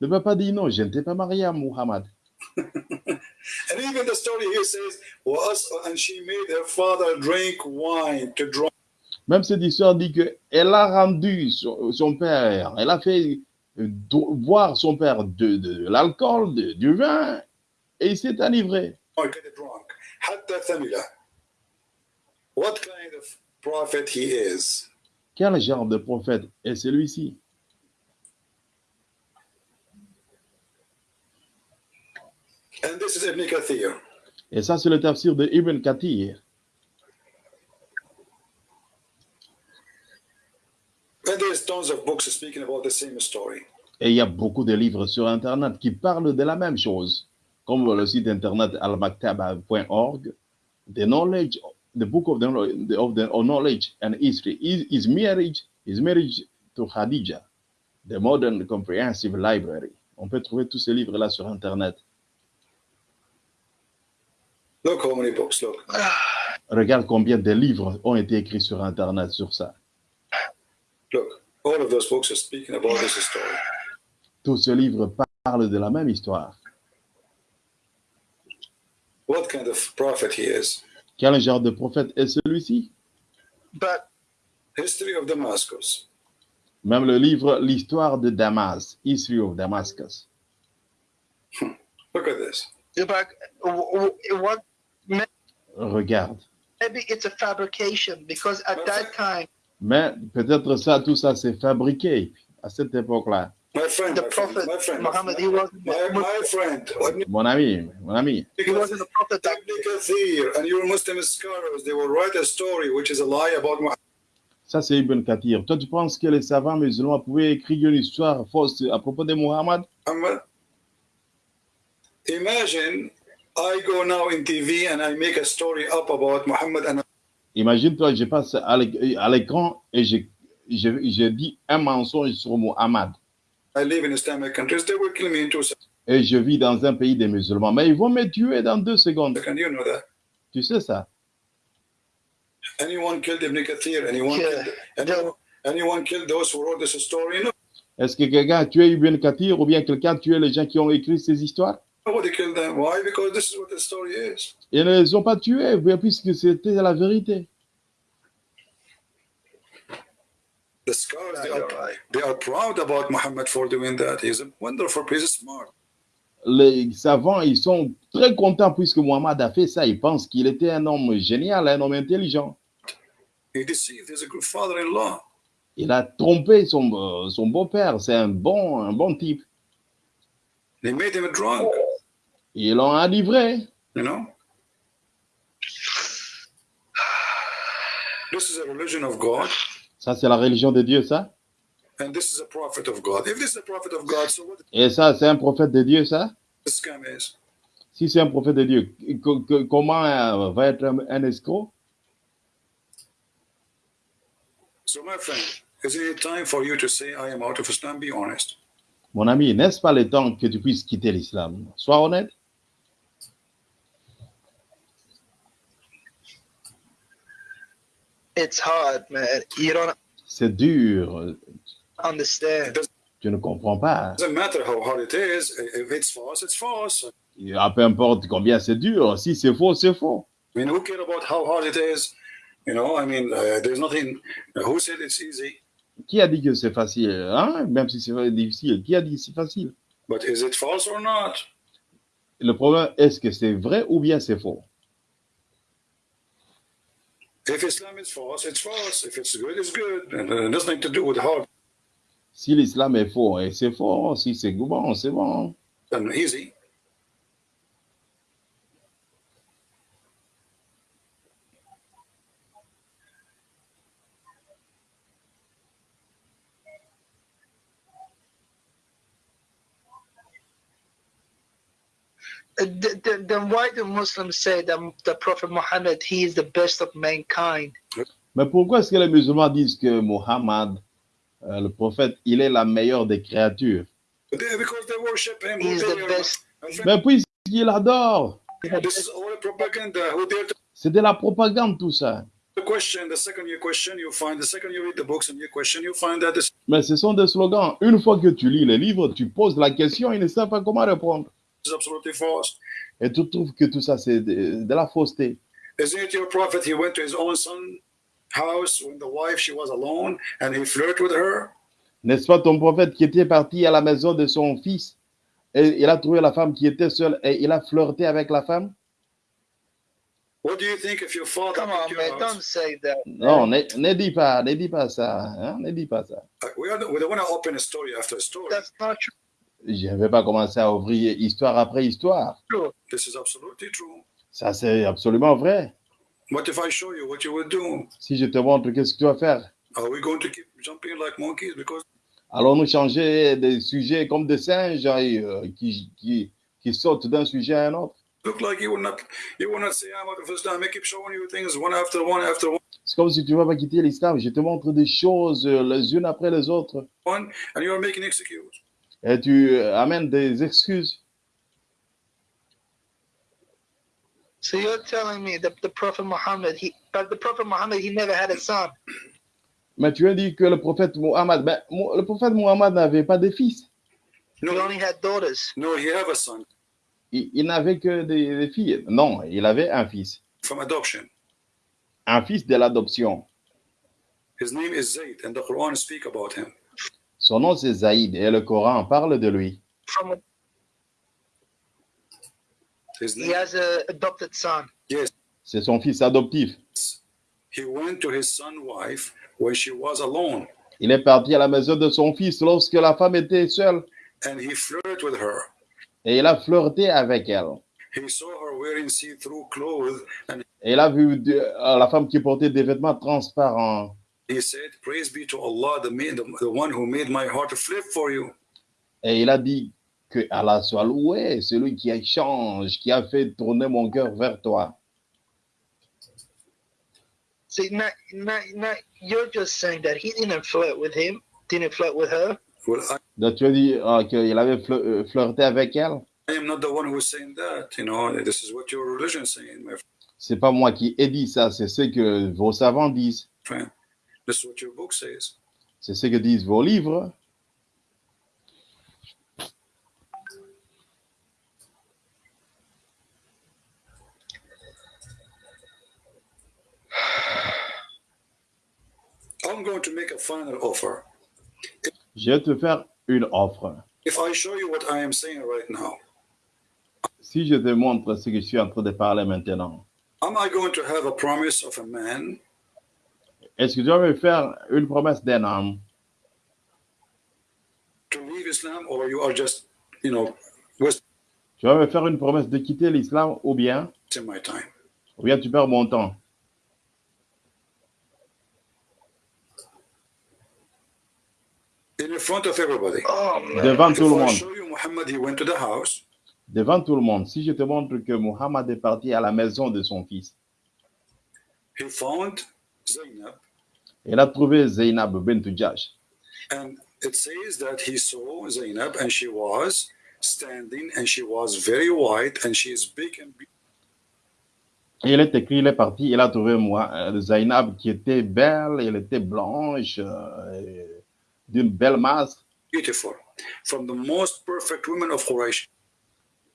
Le papa dit non, je ne t'ai pas marié à Muhammad. And even the story here says, was and she made her father drink wine to draw. Même cette histoire dit qu'elle a rendu son, père, elle a fait euh, boire son père de, de l'alcool, du vin, et il s'est enivré. Quel genre de prophète est celui-ci? Et ça, c'est le tafsir de Ibn Kathir. The same story. Et il y a beaucoup de livres sur Internet qui parlent de la même chose, comme le site internet almaktaba.org. The knowledge, the book of the, of the of knowledge and history is, is marriage, is marriage to Khadija, the modern comprehensive library. On peut trouver tous ces livres-là sur Internet. Look how many books. Look. Regarde combien de livres ont été écrits sur Internet sur ça. Look. All of those books are speaking about this story. Tous ces livres parlent de la même histoire. What kind of prophet he is? Quel genre de prophète est celui-ci? But History of Damascus. Même le livre L'histoire de Damas, History of Damascus. Look at this. but what? Regarde. Maybe it's a fabrication because at that time Mais peut-être ça, tout ça, c'est fabriqué à cette époque-là. My friend, the my friend, prophet my friend, Muhammad he wasn't my, my friend, Ibn Mon ami, mon ami, he wasn't a prophet back Ibn Kathir and your Muslim scholars, they will write a story which is a lie about Muhammad. ça c'est Ibn Kathir. Toi, tu penses que les savants musulmans pouvaient écrire une histoire fausse à propos de Muhammad? Imagine I go now in TV and I make a story up about Muhammad and Imagine-toi, je passe à l'éc- à l'écran et je, je, je dis un mensonge sur Muhammad. I live in Islamic countries, they will kill me in two seconds. Et je vis dans un pays des musulmans. Mais ils vont me tuer dans deux secondes. You know that. Tu sais ça? Anyone killed Ibn Kathir? Anyone Yeah. killed anyone, anyone killed those who wrote this story? No. Est-ce que quelqu'un a tué Ibn Kathir ou bien quelqu'un a tué les gens qui ont écrit ces histoires? Nobody killed them? Why? Because this is what the story is. Ils ne les ont pas tués puisque c'était la vérité. The scholars, they are, they are proud about Muhammad for doing that. He's a wonderful, he's smart. Les savants, ils sont très contents puisque Muhammad a fait ça. Ils pensent qu'il était un homme génial, un homme intelligent. He deceived. Father-in-law. Il a trompé son, euh, son beau-père. C'est un bon, un bon type. They made him drunk, You know. This is a religion of God, Ça, c'est la religion de Dieu, ça. and this is a prophet of God. If this is a prophet of God, so what Et ça, c'est un prophète de Dieu, ça. this scam is? Si c'est un prophète de Dieu, co- co- comment euh, va être un, un escroc? So, my friend, isn't it time for you to say, I am out of Islam? Be honest. Mon ami, n'est-ce pas le temps que tu puisses quitter l'islam? Sois honnête. It's hard, man. You don't C'est dur. understand. Tu ne comprends pas. doesn't matter how hard it is. If it's false, it's false. Ah, peu importe combien c'est dur. Si c'est faux, c'est faux. I mean, who care about how hard it is? You know, I mean, uh, there's nothing. who said it's easy? Qui a dit que c'est facile hein? Même si c'est difficile. Qui a dit que c'est facile? But is it false or not? Le problème, est-ce que c'est vrai ou bien c'est faux If Islam is false, it's false. If it's good, it's good. And uh, nothing to do with hard Si l'islam est faux, et c'est faux. Si c'est bon, c'est bon. and easy. Then why do Muslims say that the Prophet Muhammad he is the best of mankind? Mais pourquoi est-ce que les musulmans disent que Mohammed, euh, le prophète, il est la meilleure des créatures? They- because they worship him. He is the best. Mais puisqu'il adore, This is all propaganda. Who dare to c'est de la propagande tout ça. The question, the second you question, you find, the second you read the books and you question, you find that this Mais ce sont des slogans. Une fois que tu lis les livres, tu poses la question, ils ne savent pas comment répondre. Is absolutely false. Et tu trouves que tout ça, c'est de, de la fausseté. Isn't it your prophet? He went to his own son house when the wife she was alone and he flirted with her. N'est-ce pas ton prophète qui était parti à la maison de son fils et il a trouvé la femme qui était seule et il a flirté avec la femme? What do you think if your father Come came on, to your man. house? Don't say that. Non, ne, ne dis pas, ne dis pas ça. Hein? Ne dis pas ça. Uh, We, are, we don't want to open a story after a story. That's not Je ne vais pas commencer à ouvrir histoire après histoire. true. This is absolutely true. Ça, c'est absolument vrai. What if I show you what you would do? Si je te montre qu'est-ce que tu vas faire, Are we going to keep jumping like monkeys? Because allons-nous changer des sujets comme des singes euh, qui, qui, qui sautent d'un sujet à un autre? C'est comme si tu ne vas pas quitter l'islam. Je te montre des choses euh, les unes après les autres one, and you are making excuses. Et tu euh, amènes des excuses. So you're telling me that the Prophet Muhammad, he, but the Prophet Muhammad, he never had a son. Mais tu as dit que le prophète Muhammad, ben, le prophète Muhammad n'avait pas de fils. He No, only had daughters. no, he have a son Il, il n'avait que des, des filles. Non, il avait un fils. from adoption. Un fils de l'adoption. His name is Zayd, and the Quran speak about him. Son nom c'est Zaïd et le Coran parle de lui. From His he has a adopted son. yes, C'est son fils adoptif. he went to his son wife when she was alone, Il est parti à la maison de son fils lorsque la femme était seule and he flirted with her. et il a flirté avec elle. He saw her wearing see-through clothes, and Et il a vu euh, la femme qui portait des vêtements transparents. He said, "Praise be to Allah, the, man, the, the one who made my heart flip for you." Et il a dit que Allah soit loué, celui qui change, qui a fait tourner mon cœur vers toi. See, not, not, not, you're just saying that he didn't flirt with him, didn't flirt with her? Well, I, Donc tu as dit euh, qu'il avait euh, flirté avec elle? I am not the one who's saying that. You know, this is what your religion is saying, my C'est pas moi qui ai dit ça, c'est ce que vos savants disent. friend. C'est ce que disent vos livres. I'm going to make a final offer. Je vais te faire une offre. If I show you what I am saying right now, Si je te montre ce que je suis en train de parler maintenant, am I going to have a promise of a man? Est-ce que tu vas me faire une promesse d'un homme? To leave Islam, or you are just, you know, Tu vas me faire une promesse de quitter l'islam ou bien, my time? ou bien tu perds mon temps? In front of everybody. Oh. Devant tout le monde. show you Muhammad, he went to the house, Devant tout le monde. Si je te montre que Muhammad est parti à la maison de son fils, he found Zainab, il a trouvé Zainab bint Jash. and it says that he saw Zainab, and she was standing, and she was very white, and she is big and beautiful. Et il est écrit, il est parti, il a trouvé moi, euh, Zainab qui était belle, elle était blanche, euh, d'une belle masse. beautiful, from the most perfect women of Quraysh.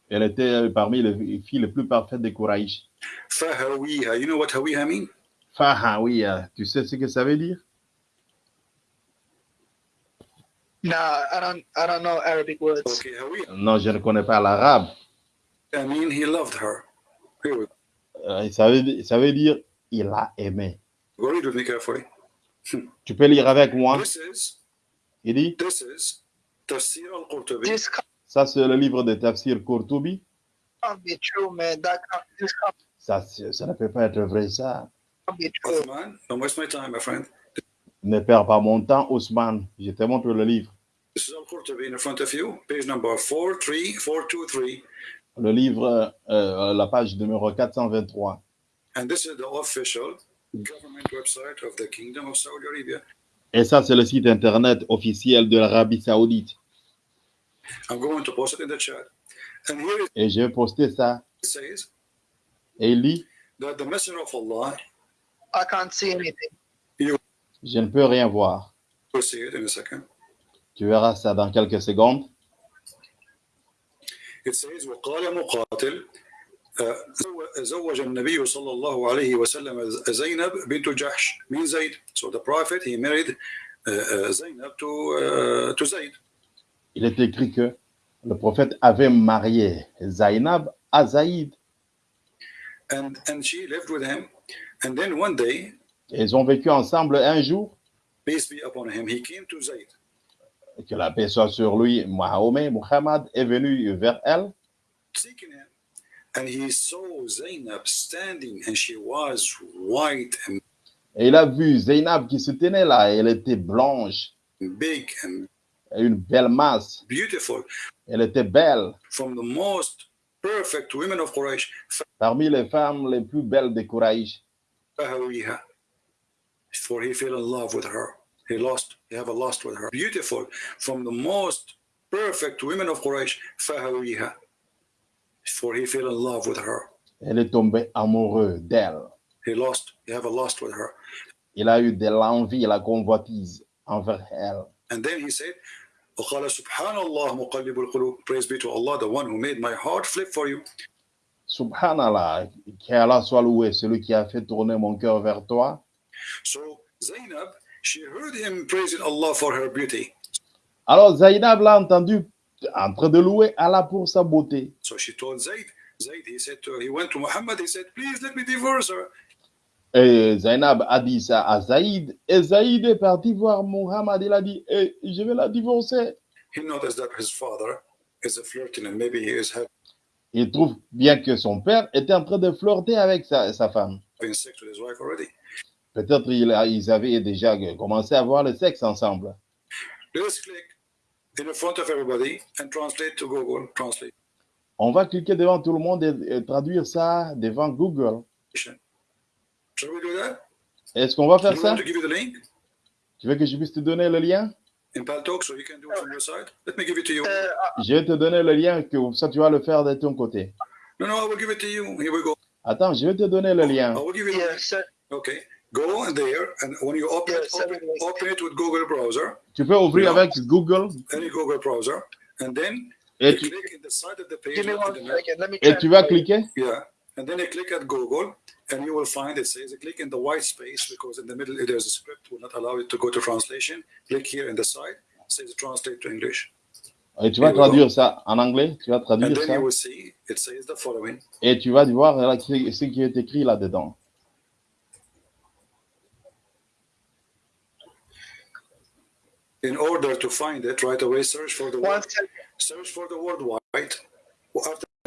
Elle était parmi les filles les plus parfaites des Quraysh. Fahawiha. You know what Hawiha mean? Faha, oui, euh, tu sais ce que ça veut dire? Nah, I don't, I don't know Arabic words. Okay, Hawiha. Non, je ne connais pas l'arabe. I mean, he loved her. Euh, ça, veut, ça veut dire il a aimé. Go read with me carefully. Tu peux lire avec moi? This is Il dit, this is Tafsir al-Qurtubi. This ça c'est le livre de Tafsir Qurtubi. can't, Ça, ça ne peut pas être vrai, ça. Can't be true. Uthman, don't waste my time, my friend. Ne perds pas mon temps, Ousmane. Je te montre le livre. This is al-Qurtubi in front of you, page number 43423. Le livre, euh, la page numéro 423. And this is the official government website of the Kingdom of Saudi Arabia. Et ça, c'est le site internet officiel de l'Arabie Saoudite. I'm going to post it in the chat. And here it Et j'ai posté ça. says Et il dit, that the Messenger of Allah I can't see anything. Je ne peux rien voir. We'll see it in a second. Tu verras ça dans quelques secondes. It says وقال مقاتل آه، زو- زوج النبي صلى الله عليه وسلم زينب بنت جحش من زيد. So the prophet he married uh, uh, Zainab to uh, to Zaid. Il est écrit que le prophète avait marié Zainab à Zaïd. And and she lived with him. And then one day, ils ont vécu ensemble un jour. peace be upon him, he came to Zaid. Que la paix soit sur lui. Mahomet, Muhammad est venu vers elle. seeking him. And he saw Zainab standing, and she was white and Et il a vu Zainab qui se tenait là. Elle était blanche, big and une belle masse. beautiful, Elle était belle. from the most perfect women of Quraysh. Parmi les femmes les plus belles de Quraïsh. فهويها. For he fell in love with her. He lost, he have a lust with her. Beautiful, from the most perfect women of Quraysh. فهويها. For he fell in love with her. Elle est tombée amoureux d'elle. He lost, he have a lust with her. Il a eu de l'envie, la convoitise envers elle. And then he said, وقال سبحان الله مقلب القلوب Praise be to Allah, the one who made my heart flip for you. Subhanallah, qu'Allah soit loué, celui qui a fait tourner mon cœur vers toi. So Zainab, she heard him praising Allah for her beauty. Alors Zainab l'a entendu en train de louer Allah pour sa beauté. So she told he said to he went to Muhammad, he said, please let me divorce her. Et Zainab a dit ça à Zaïd. Et Zaïd est parti voir Muhammad. Il a dit, Eh, je vais la divorcer. He noticed that his father is a flirting and maybe he is Il trouve bien que son père était en train de flirter avec sa, sa femme. Peut-être il ils avaient déjà commencé à avoir le sexe ensemble. On va cliquer devant tout le monde et, et traduire ça devant Google. Est-ce qu'on va faire ça? Tu veux que je puisse te donner le lien? In Paltalk so you can do it from your side? Let me give it to you. Uh, Je vais te donner le lien, que ça tu vas le faire de ton côté. No, no, I will give it to you. Here we go. Attends, je vais te donner le lien. I will give you so, Okay. Go in there and when you open it, Yeah, open, open it with Google browser, Tu peux ouvrir Yeah. avec Google any Google browser, and then et you tu, click in the side of the page. give me one second. Let me et tu vas cliquer? Yeah. And then you click at Google and you will find it says click in the white space because in the middle there's a script will not allow it to go to translation. Click here in the side, says translate to English. Et tu vas Here we go. traduire ça en anglais. Tu vas And traduire then ça. you will see it says the following. Et tu vas voir là, ce ce qui est écrit là-dedans. In order to find it right away, search for the One word second. search for the word white.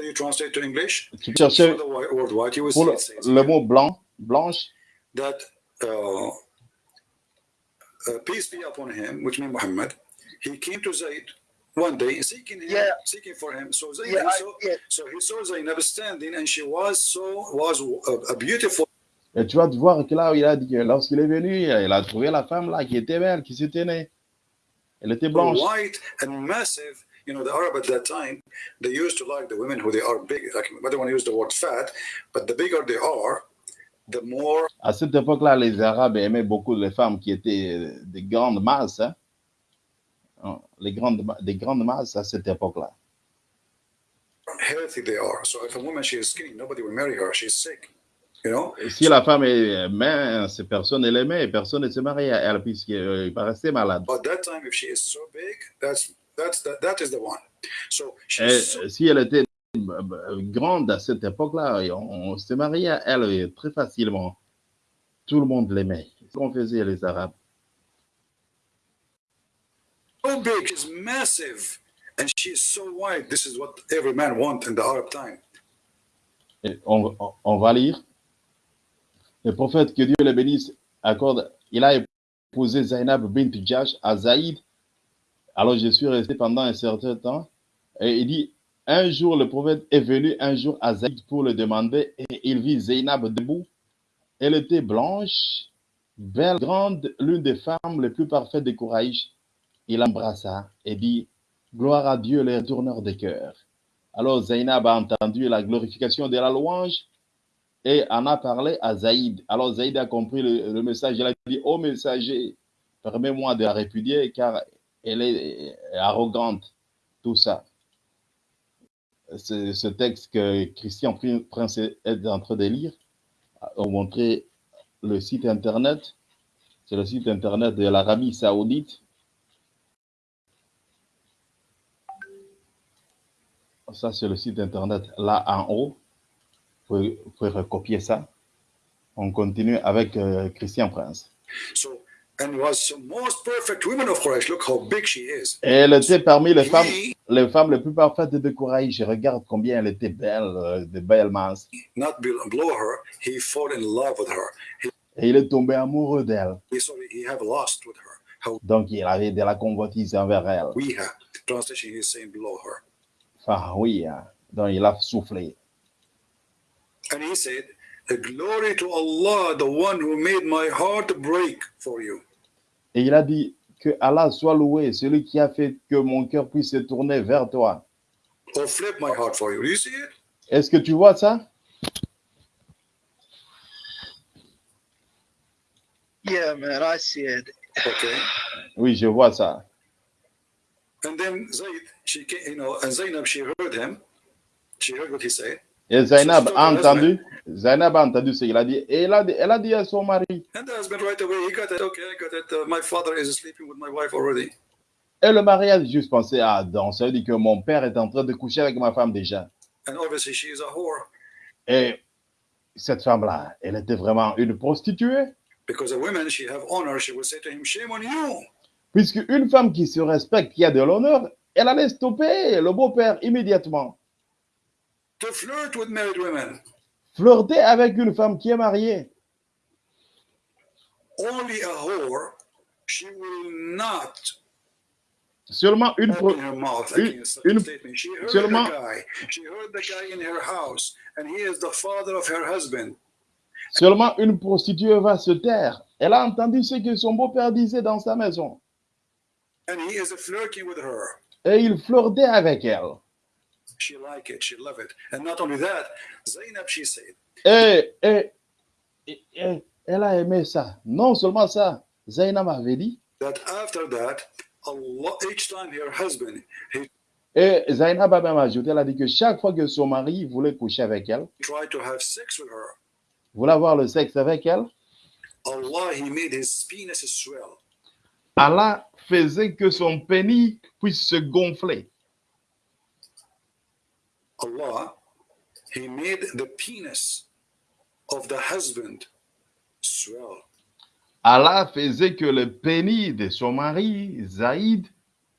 You translate to English, pour le, mot blanc, blanche? that uh, uh, peace be upon him, which means Muhammad, he came to Zayd one day seeking him, Yeah. seeking for him. So Zayd, Yeah, he I, saw, yeah, so he saw Zaynab standing, and she was so was a, a beautiful Et tu vas voir que là, il a dit que lorsqu'il est venu, il a trouvé la femme là qui était belle, qui se tenait. Elle était blanche. white and massive. You know, the Arab at that time, they used to like the women who they are big. Like, I don't want to use the word fat, but the bigger they are, the more À cette époque-là, les Arabes aimaient beaucoup les femmes qui étaient des grandes masses. hein. Oh, Les grandes, ma- des grandes masses à cette époque-là. healthy they are. So if a woman she is skinny, nobody will marry her. She's sick. You know? Si la femme est mince, personne ne l'aimait, personne ne se mariait à elle puisqu'il paraissait malade. But that time, if she is so big, that's that's that, that is the one. So Et she's so, si elle était grande à cette époque-là, on, on se mariait à elle très facilement. Tout le monde l'aimait. C'est ce qu'on faisait les Arabes? so big, she's massive, and she's so white. This is what every man want in the Arab time. Et on, on- on va lire. Le prophète, que Dieu le bénisse, accorde, il a épousé Zainab bint Jash à Zaïd. Alors je suis resté pendant un certain temps. Et il dit, un jour le prophète est venu un jour à Zaïd pour le demander et il vit Zainab debout. Elle était blanche, belle, grande, l'une des femmes les plus parfaites de Kouraïch. Il embrassa et dit, gloire à Dieu, le tourneur des cœurs. Alors Zainab a entendu la glorification de la louange et en a parlé à Zaïd. Alors Zaïd a compris le, message. Il a dit, ô messager, permets-moi de la répudier car elle est arrogante, tout ça. Ce, texte que Christian Prince est en train de lire a montré le site internet. C'est le site internet de l'Arabie Saoudite. Ça, c'est le site internet là en haut. Vous pouvez, recopier ça. On continue avec euh, Christian Prince. And was the most perfect woman of Quraysh. Look how big she is. Et elle était parmi les femmes, les femmes les plus parfaites de. Je regarde combien elle était belle, euh, de belles minces. not below her, he fall in love with her. He, Et il est tombé amoureux d'elle. Donc, il avait de la convoitise envers elle. we have. Translation, he is saying below her. Enfin, oui. hein. Donc, il a soufflé. And he said, "The glory to Allah, the one who made my heart break for you. Et il a dit que Allah soit loué, celui qui a fait que mon cœur puisse se tourner vers toi. Or flip my heart for you. Do you see it? Est-ce que tu vois ça? Yeah, man, I see it. Okay. Oui, je vois ça. And then Zayd, she came, you know, and Zainab, she heard him. She heard what he said. Et Zainab a entendu, Zainab a entendu ce qu'il a dit. Et elle a, dit- elle a dit à son mari. And the husband right away, he got it. Okay, I got it. My father is sleeping with my wife already. Et le mari a juste pensé, ah, donc ça veut dire que mon père est en train de coucher avec ma femme déjà. And obviously, she is a whore Et cette femme-là, elle était vraiment une prostituée. because a woman, she have honor. She will say to him, "Shame on you." Puisque une femme qui se respecte, qui a de l'honneur, elle allait stopper le beau-père immédiatement. To flirt with married women. Flirter avec une femme qui est mariée. Only a whore, she will not Seulement une, une- seulement- the guy. She heard the guy in her house, and he is the father of her husband. seulement une prostituée va se taire. Elle a entendu ce que son beau-père disait dans sa maison. And he is flirting with her. Et il flirtait avec elle. She like it. She love it. And not only that, Zainab, she said, Et, et- et- et elle a aimé ça. Non seulement ça, Zainab avait dit, that after that, Allah, each time her husband, he et Zainab a même ajouté, elle a dit que chaque fois que son mari voulait coucher avec elle, tried to have sex with her, voulait avoir le sexe avec elle, Allah, he made his penis swell. Allah faisait que son pénis puisse se gonfler. Allah, he made the penis of the husband swell. Allah faisait que le pénis de son mari, Zaïd,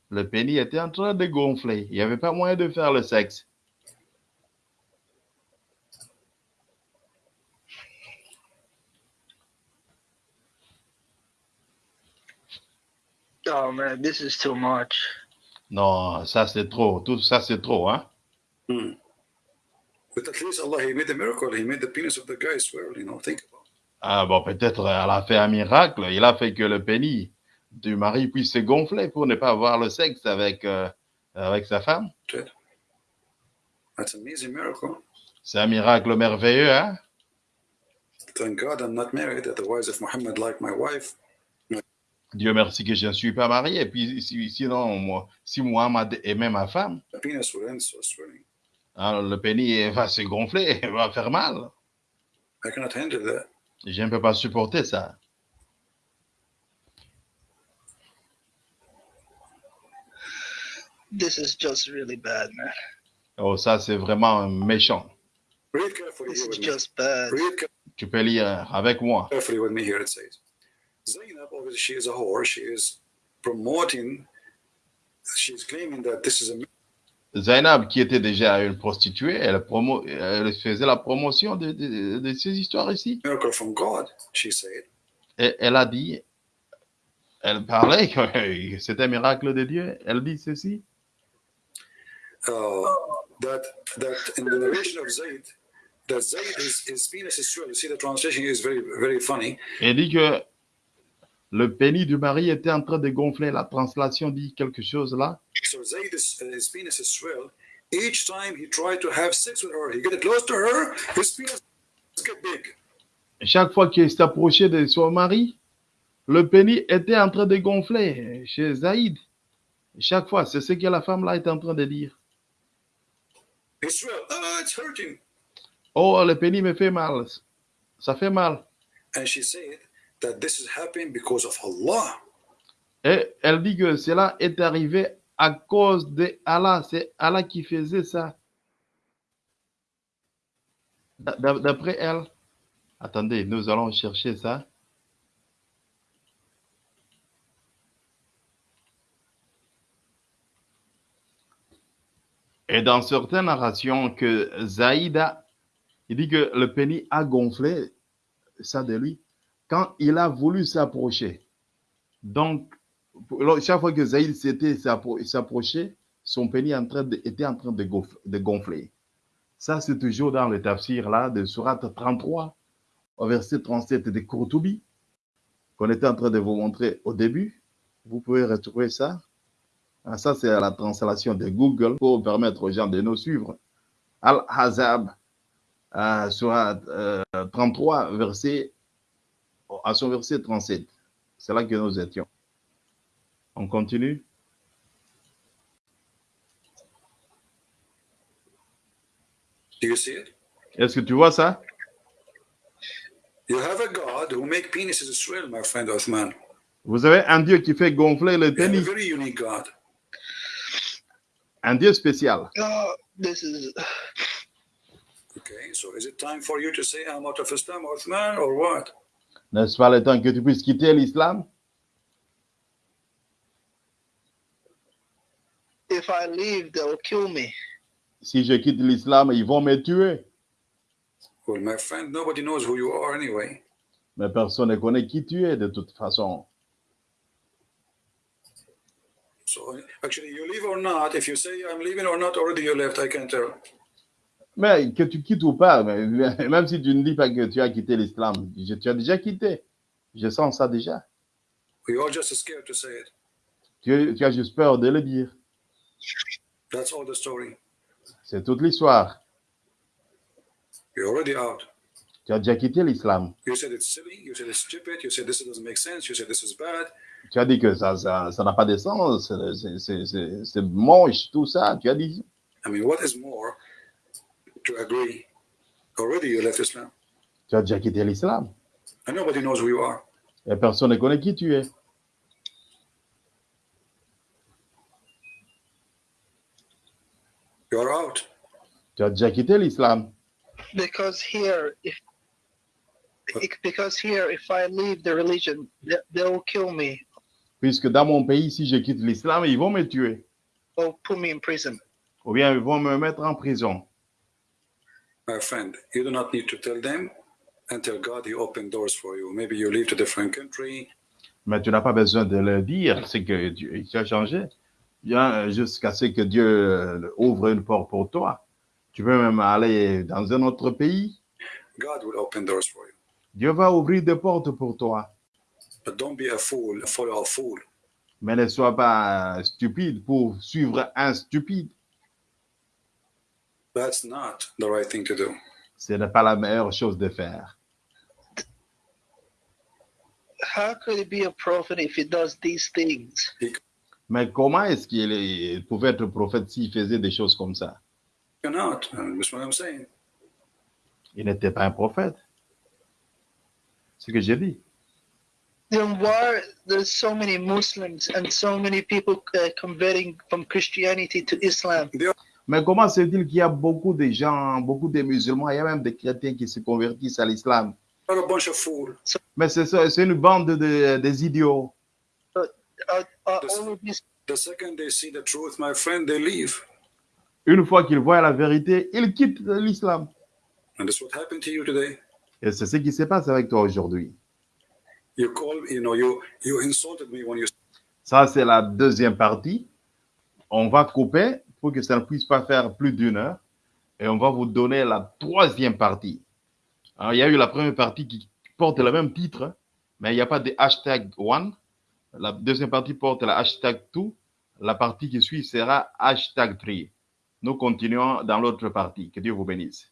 le pénis était en train de gonfler. Il n'y avait pas moyen de faire le sexe. Oh man, this is too much. Non, ça c'est trop. Tout ça c'est trop, hein? Hmm. But at least Allah, he made a miracle. He made the penis of the guy swell, you know, think about it. Ah bon, peut-être elle a fait un miracle. Il a fait que le pénis du mari puisse se gonfler pour ne pas avoir le sexe avec, euh, avec sa femme. That's an amazing miracle. C'est un miracle merveilleux, hein? Thank God I'm not married. Otherwise, if Muhammad liked my wife, Dieu merci que je ne suis pas marié. Et puis si- sinon, moi, si Mohamed aimait ma femme, alors le pénis va se gonfler, va faire mal. I cannot handle that. Je ne peux pas supporter ça. This is just really bad, man. Oh, ça c'est vraiment méchant. Read carefully This is just bad. Read Tu peux lire avec moi. carefully with me here. It says, Zainab, obviously, she is a whore. She is promoting. She's claiming that this is a Zainab, qui était déjà une prostituée, elle, promo- elle faisait la promotion de, de- de ces histoires ici. miracle from God. She said, Et elle a dit, elle parlait que c'était un miracle de Dieu. Elle dit ceci. uh, that that in the narration of Zayd, that Zayd is his penis is swell. You see, the translation is very very funny. Elle dit que le pénis du mari était en train de gonfler. La translation dit quelque chose là. So Zayd is his penis is swell. Each time he tried to have sex with her, he get close to her, his penis get big. Chaque fois qu'il s'approchait de son mari, le pénis était en train de gonfler chez Zaïd. Chaque fois, c'est ce que la femme là est en train de dire. Ah, it's hurting. Oh, le pénis me fait mal. Ça fait mal. And she said this is happening because of Allah. Et elle dit que cela est arrivé à cause de Allah. C'est Allah qui faisait ça. D'a- d'a- D'après elle. Attendez, nous allons chercher ça. Et dans certaines narrations que Zaïda, il dit que le pénis a gonflé ça de lui quand il a voulu s'approcher. Donc, chaque fois que Zaïd s'était s'appro- s'approchait, son pénis était en train de, gonf- de gonfler. Ça, c'est toujours dans le tafsir là de Surat 33, au verset 37 de Courtoubi, qu'on était en train de vous montrer au début. Vous pouvez retrouver ça. Ah, Ça, c'est la translation de Google pour permettre aux gens de nous suivre. Al-Hazab, euh, Surat euh, 33, verset, à son verset 37. C'est là que nous étions. On continue. Do you see it? Est-ce que tu vois ça? You have a God who make penises Israel, my friend Othman. Vous avez un Dieu qui fait gonfler le pénis. very unique God. Un Dieu spécial. Oh, this is Okay, so is it time for you to say I'm out of Islam, Othman, or what? N'est-ce pas le temps que tu puisses quitter l'islam? if I leave, they'll kill me. Si je quitte l'islam, ils vont me tuer. Well, my friend, nobody knows who you are anyway. Mais personne ne connaît qui tu es de toute façon. So actually, you leave or not, if you say I'm leaving or not, already you left, I can tell. Mais que tu quittes ou pas, mais- même si tu ne dis pas que tu as quitté l'islam, tu as déjà quitté. Je sens ça déjà. We are just scared to say it. Tu, tu as juste peur de le dire. That's all the story. C'est toute l'histoire. You're already out. Tu as déjà quitté l'islam. You said it's silly. You said it's stupid. You said this doesn't make sense. You said this is bad. Tu as dit que ça ça ça n'a pas de sens, c'est- moche, tout ça. Tu as dit. I mean, what is more to agree? Already you left Islam, Tu as déjà quitté l'islam. and nobody knows who you are. Et personne ne connaît qui tu es. You're out. Tu as déjà quitté l'islam. Because here, if because here, if I leave the religion, they, they'll kill me Puisque dans mon pays, si je quitte l'islam, ils vont me tuer. or put me in prison. Ou bien ils vont me mettre en prison. My friend, you do not need to tell them until God He opened doors for you. Maybe you leave to a different country. Mais tu n'as pas besoin de le dire, c'est que tu, tu as changé. Bien, jusqu'à ce que Dieu euh, ouvre une porte pour toi. Tu peux même aller dans un autre pays. God will open doors for you. Dieu va ouvrir des portes pour toi. But don't be a fool, follow a fool. Mais ne sois pas stupide pour suivre un stupide. That's not the right thing to do. Ce n'est pas la meilleure chose de faire. How could he be a prophet if he does these things? Mais comment est-ce qu'il pouvait être prophète s'il faisait des choses comme ça You're not. Uh, That's what I'm saying. Il n'était pas un prophète. C'est ce que j'ai dit. Then why there's so many Muslims and so many people uh, converting from Christianity to Islam? Mais comment se dit-il qu'il y a beaucoup de gens, beaucoup de musulmans, il y a même des chrétiens qui se convertissent à l'islam. Mais c'est ça, c'est une bande de, des idiots. Are, are This- all of these The second they see the truth, my friend, they leave. Une fois qu'ils voient la vérité, ils quittent l'islam. And that's what happened to you today. Et c'est ce qui se passe avec toi aujourd'hui. You call, you know, you you insulted me when you Ça, c'est la deuxième partie. On va couper pour que ça ne puisse pas faire plus d'une heure. Et on va vous donner la troisième partie. Alors, il y a eu la première partie qui porte le même titre, mais il n'y a pas de hashtag one. La deuxième partie porte le hashtag two. La partie qui suit sera hashtag three. Nous continuons dans l'autre partie. Que Dieu vous bénisse.